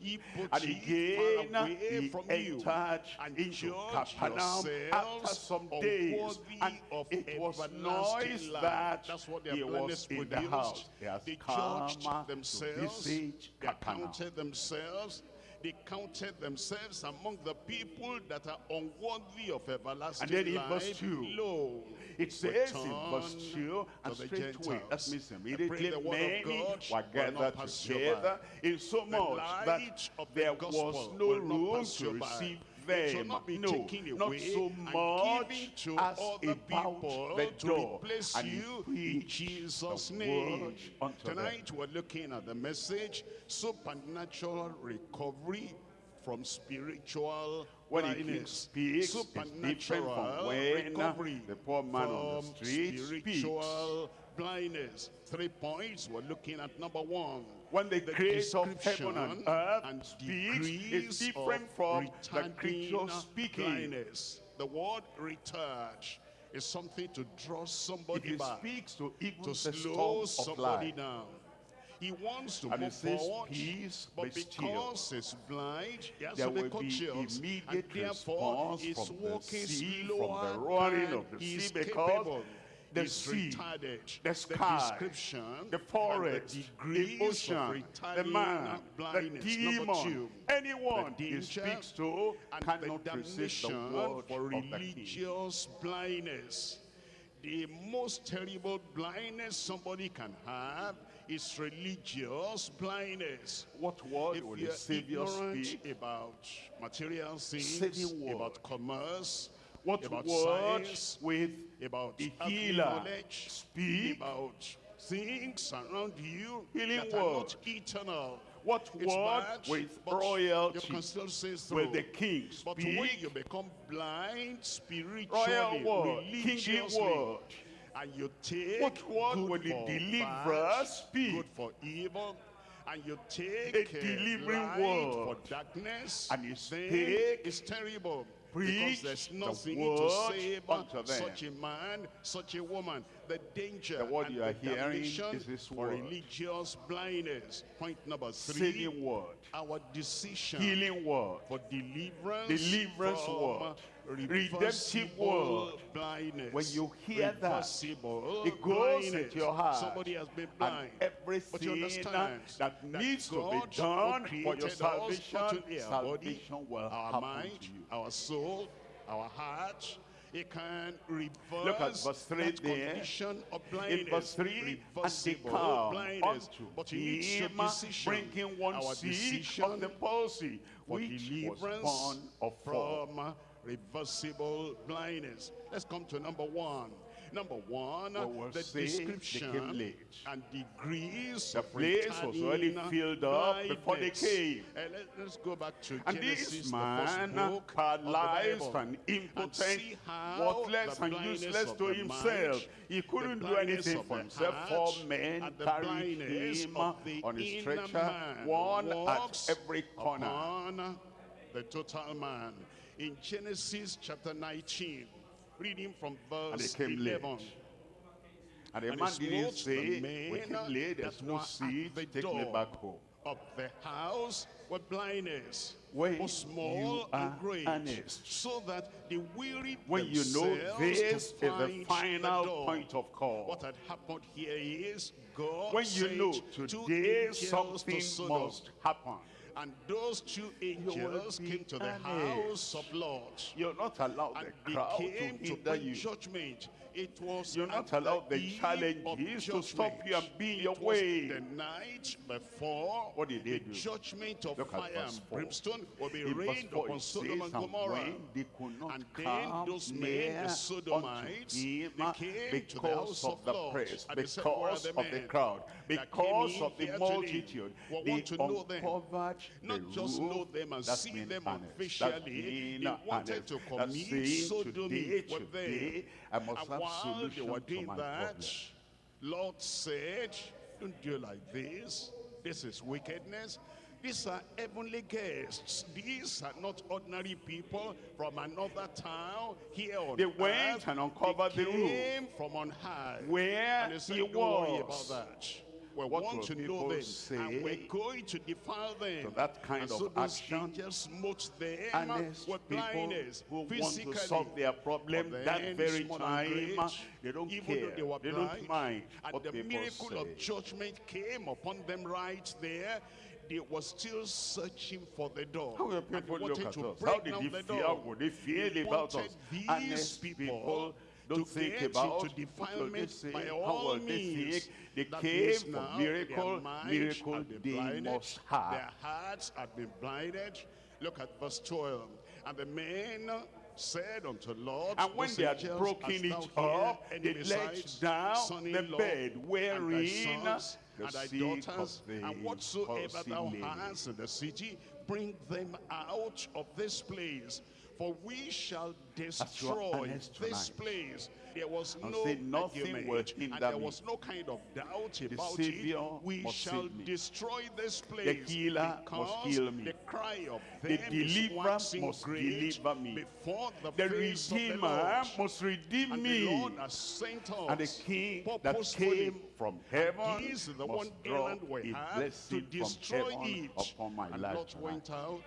That ye put And again he entered and into Capernaum after some days. And of it was noise that That's what he was in the house. They come judged themselves. They counted themselves. They counted themselves among the people that are unworthy of everlasting life. And then in life. verse 2, Lo, It says in verse return 2, and straightway, that means immediately the word of many God were gathered together, in so much that of the there was no room to receive by. Receive It shall them. not be No, not away so much as about people the to door. replace And you in Jesus' name. unto them. Tonight we're looking at the message supernatural recovery from spiritual When blindness. speaks, it's supernatural from when uh, recovery the poor man on the street speaks. spiritual blindness. Three points. We're looking at number one. When the creator of heaven and earth and speaks, it's different from the creature speaking. blindness. The word retard is something to draw somebody he back, speaks to even to slow somebody life, down. He wants to And move forward, "Peace, but be still." because he's blind, he has there to be conscious, and immediate therefore he's from the walking slower from the roaring of the sea, because capable. The He's sea, retarded. the sky, description, the forest, the ocean, the man, the demon, two, anyone the he speaks to and cannot the resist the word for religious blindness. The most terrible blindness somebody can have is religious blindness. What word If will the Savior speak? about material things, about commerce, What about word science, with about the healer knowledge, speak? about things around you Healing that word. not eternal. What It's word bad, with royalty You can still say will the king But when speak? you become blind spiritually, Royal word, kingly word. and you take What word good will the bad, be? good for evil, and you take A delivering word. for darkness, And you speak, it's terrible. Preach because there's the nothing word to say about such a man, such a woman. The danger The word you are the hearing is his for word. religious blindness. Point number three, Saving word. our decision Healing word. for deliverance, Deliverance word. Redemptive word. blindness. When you hear that, It goes blindness. into your heart. Somebody has been And blind. But you everything that needs to be done for your salvation, not only our body, salvation will our happen mind, to you. our soul, our heart. It can reverse Look at verse three that there. condition of blindness. In verse 3, and they reversible come blindness. unto But you need your him, bringing one decision of the palsy, for which was deliverance born of from reversible blindness. Let's come to number one. Number one, We will the say they came description and degrees The place was already filled up before they blindness. came. Uh, let, us go back to And Genesis, this man, first book of paralyzed and impotent, how worthless and useless to himself, mind, he couldn't do anything for himself. Four men and carried him on his stretcher, one at every corner. the total man. In Genesis chapter 19, reading from And verse came 11. late. And the And man didn't say, the we came late, there's no seat, the take me back home. of the house with blindness, When both small and great, earnest. so that they wearied When you know this is the final door. point of call. What had happened here is God When you know today angels something to must happen, and those two angels came to the house of Lord. you're not allowed And the they crowd to came to hinder you. judgment. It was You're not allowed the challenges to stop you and be in your way. The night before What did they the do? judgment of Look fire and brimstone will be In rained 4 upon Sodom and "And Gomorrah. they could not And then those men, the Sodomites, they came to the because house of the press, said, because the of the crowd, because of the today? multitude, We they want to know them. Not just know them and see them officially. They wanted to commit today, with them. I must have while they were doing that, problem. Lord said, don't do like this. This is wickedness. These are heavenly guests. These are not ordinary people from another town here on They went earth. and uncovered they the roof. came from on high. Where and he worry about was. that. We What want to know them, and we're going to defile them. to that kind and of so action? angels smote them with blindness, who want to solve their problem that very time great, uh, they don't even care. though they were they blind, don't mind and what the miracle say. of judgment came upon them right there they were still searching for the door. How And they people wanted look at to us? break how did down they the feel? door. would they feel They about us? these people people to think about into what will they defilement by all they means. they came for miracle miracle they blinded, must have Their hearts have been blinded. Look at verse 12. And the men said unto Lord, And when they had broken it up, they let down the bed wherein the and thy daughters, and whatsoever thou hast in the city, bring them out of this place. For we shall destroy this place. There was and no "Nothing will and there was no kind of doubt about Savior it. We shall destroy this place. the healer must heal me. The cry of The deliverer must deliver me. before the, the of the redeemer must redeem And me the Lord has sent us and the king that came from heaven is the must one draw errand we have blessing to from destroy heaven it. upon my and life Lot went out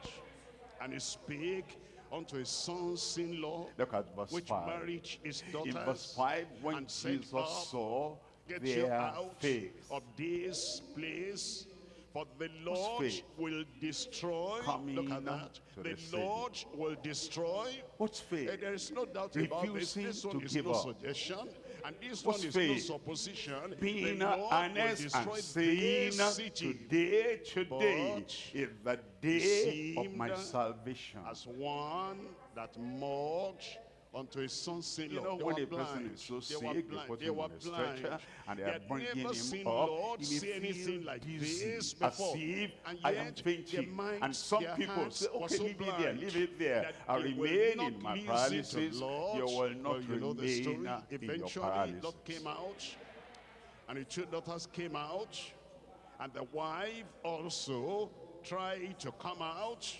and he spake unto his sons-in-law, Look at verse which 5. married his daughters. In verse 5, when and Jesus "Up, saw Get you their out faith, of this place. For the Lord faith? will destroy. Coming Look at that. The the. Lord will destroy. what's faith? There is no doubt about this. Refusing This one to is give no up. suggestion. And this one is faith? no supposition. Being honest and saying today, today is the day of my salvation. as one that mocked unto his sons-in-law. You know, they when a person is so they were sick, they. They were blind. stretcher, and they They are had bringing never him seen up. Lord He may see anything like this before. As if And I am fainting. minds, And some people say, okay, so leave it there, leave it there. I remain in my paralysis. Lord. You will not Well, you know the story. in your Eventually. Lot came out, and the two daughters came out, and the wife also tried to come out.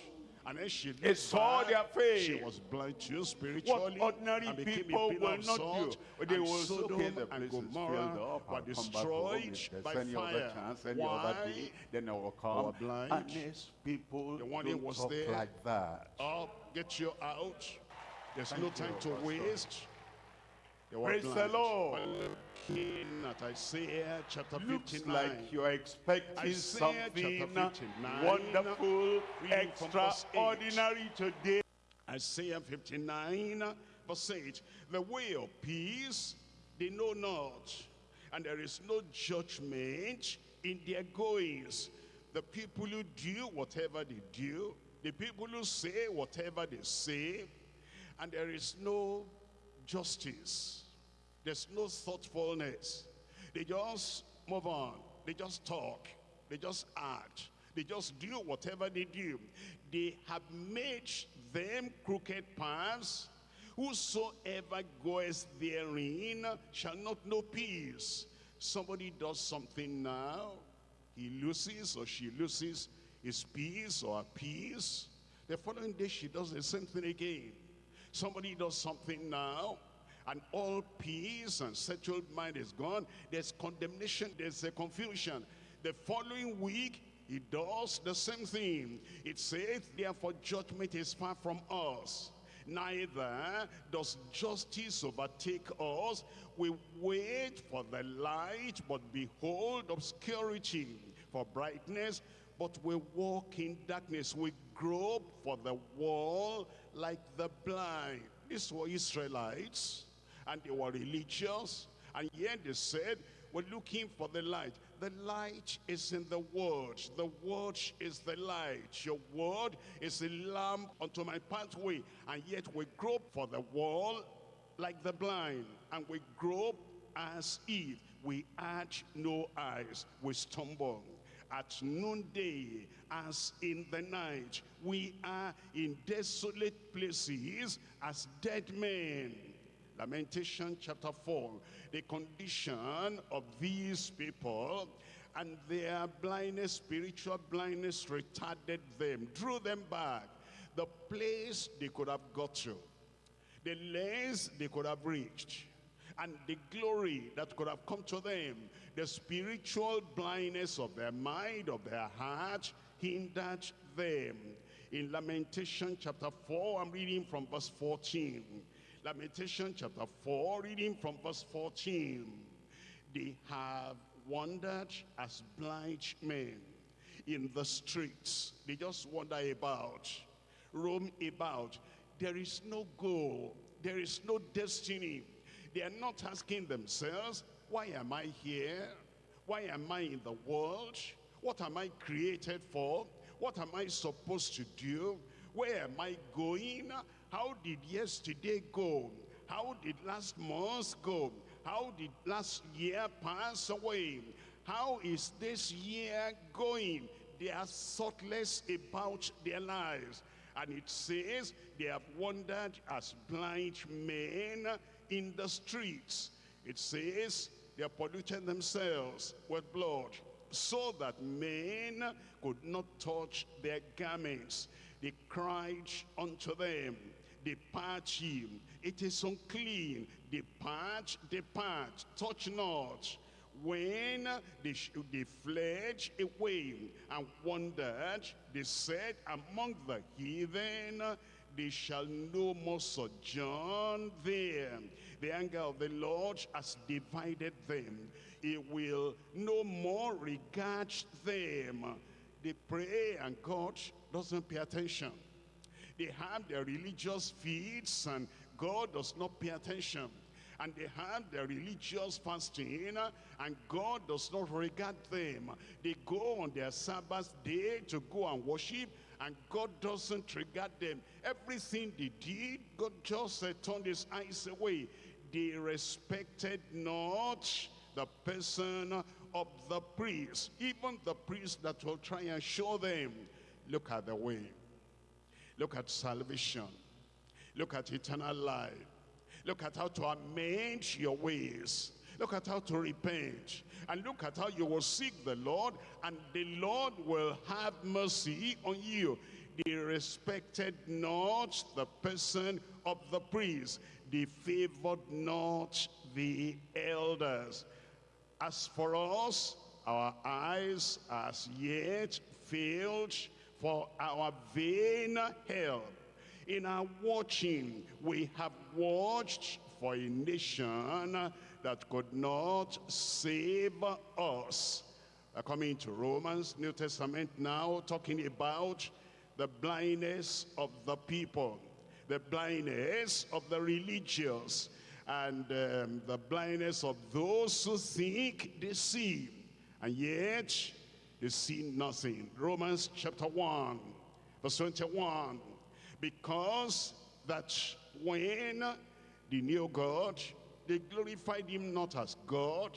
And then she looked saw back. their faith. She was blind too spiritually. What ordinary and people will not salt, do. They and will say, Sodom okay, the and Gomorrah were come back home. destroyed by any other fire. chance, any Why? other day, then I will They were come. blind. Honest people The warning don't was talk there. like that. Up, get you out. There's Thank no you, time to Pastor. waste. Praise the. Lord. Looking at Isaiah chapter Looks 59. like you're expecting Isaiah something 59, wonderful, reading from verse eight. extraordinary today. Isaiah 59, verse 8. The way of peace they know not, and there is no judgment in their goings. The people who do whatever they do, the people who say whatever they say, and there is no justice. There's no thoughtfulness. They just move on. They just talk. They just act. They just do whatever they do. They have made them crooked paths. Whosoever goes therein shall not know peace. Somebody does something now, he loses or she loses his peace or her peace. The following day she does the same thing again. Somebody does something now, and all peace and settled mind is gone. There's condemnation, there's a confusion. The following week, he does the same thing. It says, therefore judgment is far from us. Neither does justice overtake us. We wait for the light, but behold obscurity. For brightness, but we walk in darkness. We grope for the wall like the blind. These were Israelites, and they were religious, and yet they said, we're looking for the light. The light is in the word. The word is the light. Your word is a lamp unto my pathway. And yet we grope for the wall like the blind. And we grope as if we had no eyes. We stumble. At noonday, as in the night, we are in desolate places as dead men. Lamentation chapter 4, the condition of these people and their blindness, spiritual blindness retarded them, drew them back. The place they could have got to, the lengths they could have reached, and the glory that could have come to them, the spiritual blindness of their mind, of their heart, hindered them. In Lamentation chapter 4, I'm reading from verse 14. Lamentation chapter 4, reading from verse 14. They have wandered as blind men in the streets. They just wander about, roam about. There is no goal. There is no destiny. They are not asking themselves, why am I here? Why am I in the world? What am I created for? What am I supposed to do? Where am I going? How did yesterday go? How did last month go? How did last year pass away? How is this year going? They are thoughtless about their lives. And it says they have wandered as blind men in the streets. It says they have polluted themselves with blood so that men could not touch their garments. They cried unto them, Depart ye, it is unclean. Depart, depart, touch not. When they, they fled away and wandered, they said, Among the heathen, they shall no more sojourn there. The anger of the Lord has divided them. He will no more regard them. They pray and God doesn't pay attention. They have their religious feasts and God does not pay attention. And they have their religious fasting and God does not regard them. They go on their Sabbath day to go and worship and God doesn't regard them. Everything they did, God just uh, turned his eyes away. They respected not the person of the priest, even the priest that will try and show them. Look at the way. Look at salvation. Look at eternal life. Look at how to amend your ways. Look at how to repent. And look at how you will seek the Lord and the Lord will have mercy on you. They respected not the person of the priest. They favored not the elders. As for us, our eyes as yet failed for our vain help. In our watching, we have watched for a nation that could not save us. We're coming to Romans, New Testament now, talking about the blindness of the people, the blindness of the religious, and um, the blindness of those who think they see, and yet they see nothing. Romans chapter 1, verse 21. Because that when they knew God, they glorified him not as God.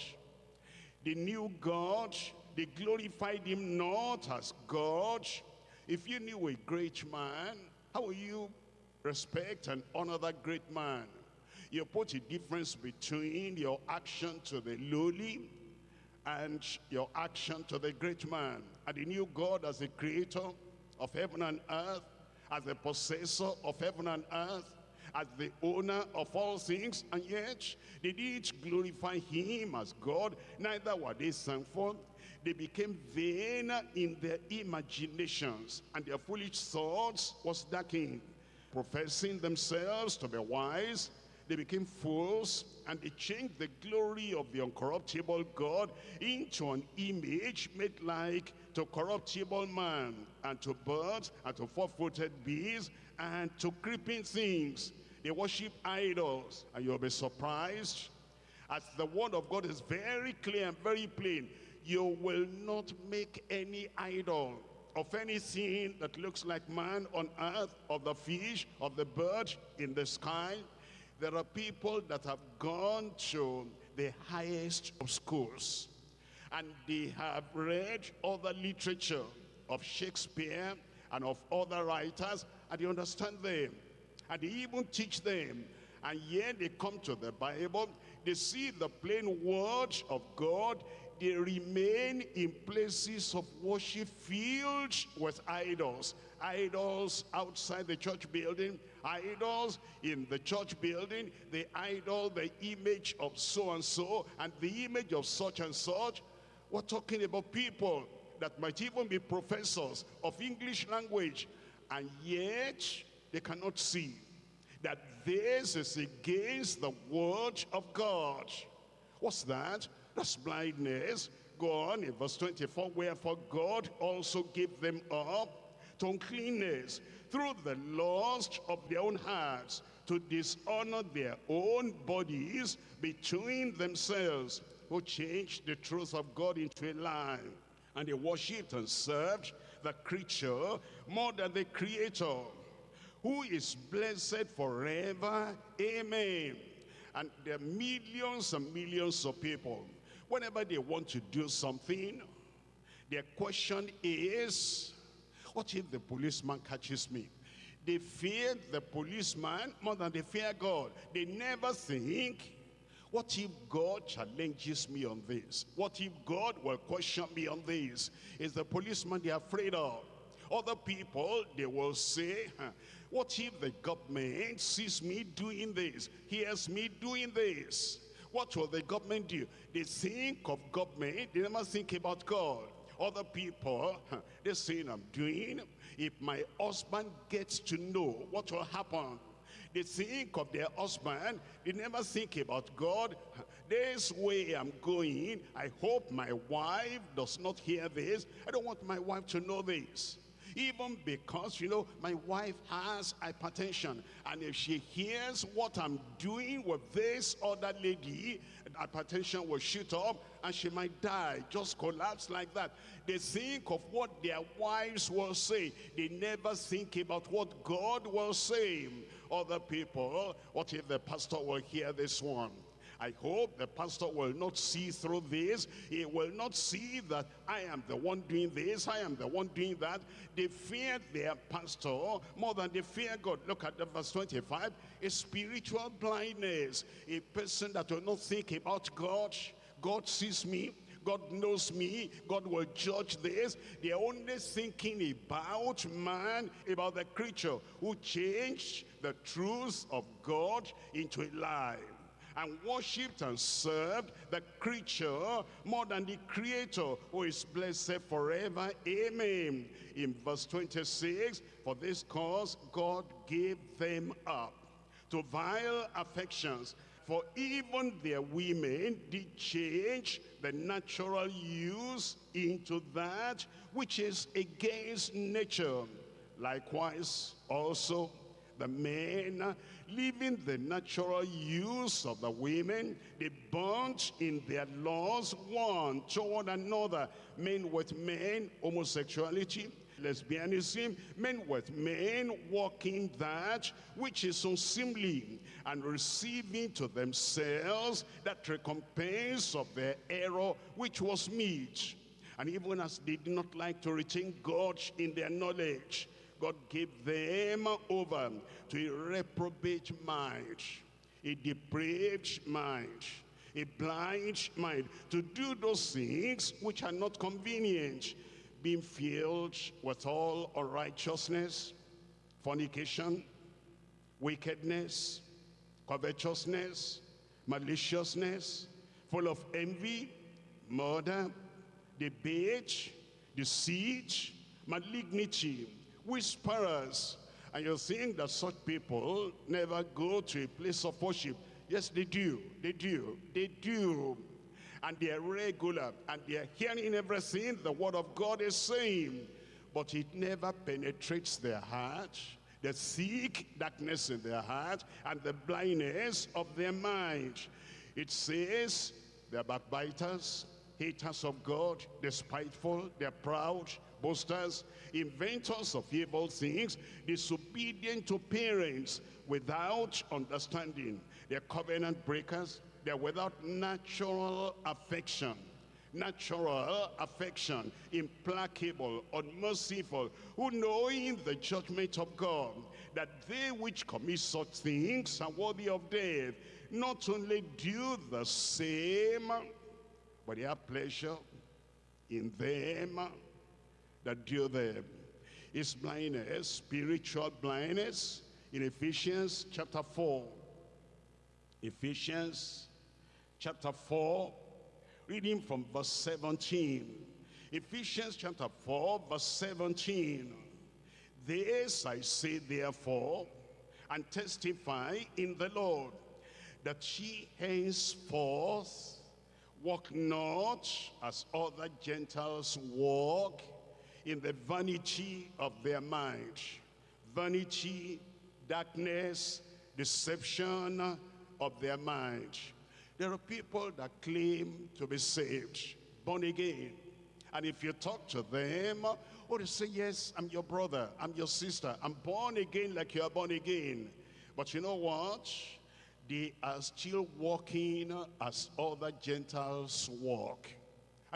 They knew God, they glorified him not as God. If you knew a great man, how will you respect and honor that great man? You put a difference between your action to the lowly and your action to the great man. And he knew God as the creator of heaven and earth, as the possessor of heaven and earth, as the owner of all things, and yet they did glorify him as God, neither were they thankful. They became vain in their imaginations, and their foolish thoughts was darkened. Professing themselves to be wise, they became fools and they changed the glory of the uncorruptible God into an image made like to corruptible man and to birds and to four-footed beasts and to creeping things. They worship idols. And you'll be surprised as the word of God is very clear and very plain. You will not make any idol of anything that looks like man on earth, of the fish, of the bird in the sky, there are people that have gone to the highest of schools and they have read other literature of Shakespeare and of other writers and they understand them and they even teach them. And yet they come to the Bible they see the plain words of God they remain in places of worship filled with idols. Idols outside the church building idols in the church building, the idol, the image of so-and-so, and the image of such and such. We're talking about people that might even be professors of English language, and yet they cannot see that this is against the word of God. What's that? That's blindness. Go on in verse 24, wherefore God also gave them up to uncleanness through the lust of their own hearts to dishonor their own bodies between themselves who changed the truth of God into a lie and they worshipped and served the creature more than the creator who is blessed forever amen and there are millions and millions of people whenever they want to do something their question is what if the policeman catches me? They fear the policeman more than they fear God. They never think, what if God challenges me on this? What if God will question me on this? Is the policeman they're afraid of? Other people, they will say, what if the government sees me doing this, hears me doing this? What will the government do? They think of government, they never think about God. Other people, they're saying I'm doing. If my husband gets to know what will happen, they think of their husband. They never think about God. This way I'm going. I hope my wife does not hear this. I don't want my wife to know this. Even because, you know, my wife has hypertension. And if she hears what I'm doing with this other lady, hypertension will shoot up and she might die, just collapse like that. They think of what their wives will say. They never think about what God will say. Other people, what if the pastor will hear this one? I hope the pastor will not see through this. He will not see that I am the one doing this, I am the one doing that. They fear their pastor more than they fear God. Look at the verse 25. A spiritual blindness. A person that will not think about God. God sees me. God knows me. God will judge this. They're only thinking about man, about the creature who changed the truth of God into a lie and worshipped and served the creature more than the creator who is blessed forever. Amen. In verse 26, for this cause God gave them up to vile affections. For even their women did change the natural use into that which is against nature. Likewise, also the men, leaving the natural use of the women, they burnt in their laws one toward another, men with men, homosexuality, lesbianism, men with men walking that which is unseemly and receiving to themselves that recompense of their error which was meet. And even as they did not like to retain God in their knowledge, God gave them over to a reprobate mind, a depraved mind, a blind mind, to do those things which are not convenient, being filled with all unrighteousness, fornication, wickedness, covetousness, maliciousness, full of envy, murder, debate, deceit, malignity, whisperers. And you're think that such people never go to a place of worship. Yes, they do. They do. They do. And they are regular. And they are hearing everything the word of God is saying. But it never penetrates their heart. The thick darkness in their heart and the blindness of their mind. It says they're backbiters, haters of God, despiteful, they're proud, boasters, inventors of evil things, disobedient to parents, without understanding. They're covenant breakers. They're without natural affection. Natural affection, implacable, unmerciful, who knowing the judgment of God, that they which commit such things are worthy of death, not only do the same, but they have pleasure in them that do them. Is blindness, spiritual blindness, in Ephesians chapter 4. Ephesians chapter 4, reading from verse 17. Ephesians chapter 4, verse 17. This I say therefore, and testify in the Lord, that ye henceforth walk not as other Gentiles walk, in the vanity of their mind. Vanity, darkness, deception of their mind. There are people that claim to be saved, born again. And if you talk to them, or they say, yes, I'm your brother, I'm your sister, I'm born again like you are born again. But you know what? They are still walking as other Gentiles walk.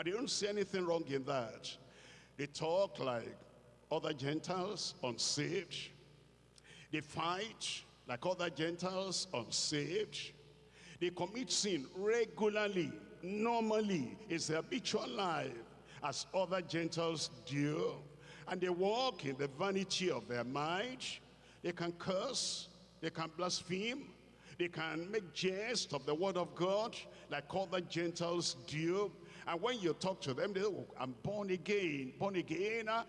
They don't see anything wrong in that. They talk like other Gentiles unsaved. They fight like other Gentiles unsaved. They commit sin regularly, normally. It's their habitual life as other Gentiles do. And they walk in the vanity of their mind. They can curse, they can blaspheme, they can make jest of the word of God like other Gentiles do. And when you talk to them, they say, oh, I'm born again, born again. Uh,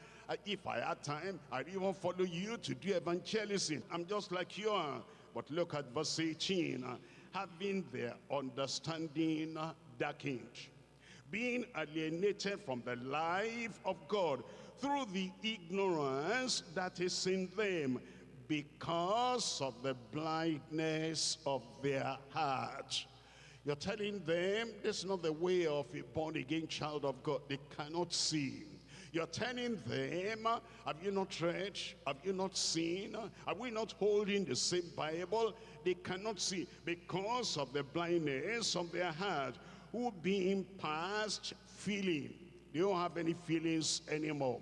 if I had time, I'd even follow you to do evangelism. I'm just like you are. But look at verse 18. Uh, having their understanding darkened, being alienated from the life of God through the ignorance that is in them because of the blindness of their heart. You're telling them this is not the way of a born-again child of God. They cannot see. You're telling them, have you not read? Have you not seen? Are we not holding the same Bible? They cannot see because of the blindness of their heart, who being past feeling. They don't have any feelings anymore.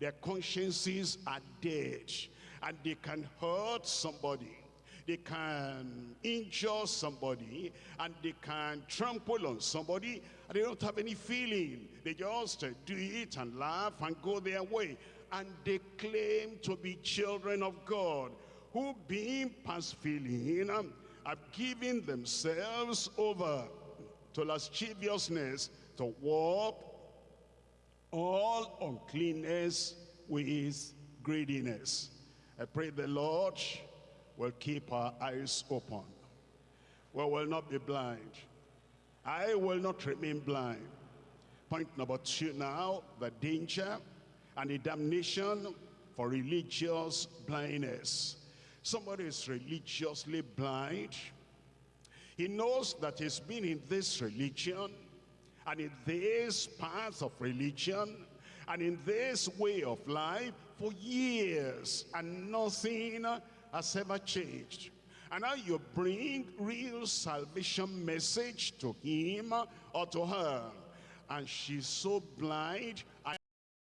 Their consciences are dead and they can hurt somebody they can injure somebody and they can trample on somebody and they don't have any feeling. They just do it and laugh and go their way and they claim to be children of god who being past feeling um, have given themselves over to lasciviousness to warp all uncleanness with greediness. I pray the Lord will keep our eyes open. We will not be blind. I will not remain blind. Point number two now, the danger and the damnation for religious blindness. Somebody is religiously blind. He knows that he's been in this religion and in this path of religion and in this way of life for years and nothing has ever changed. And now you bring real salvation message to him or to her. And she's so blind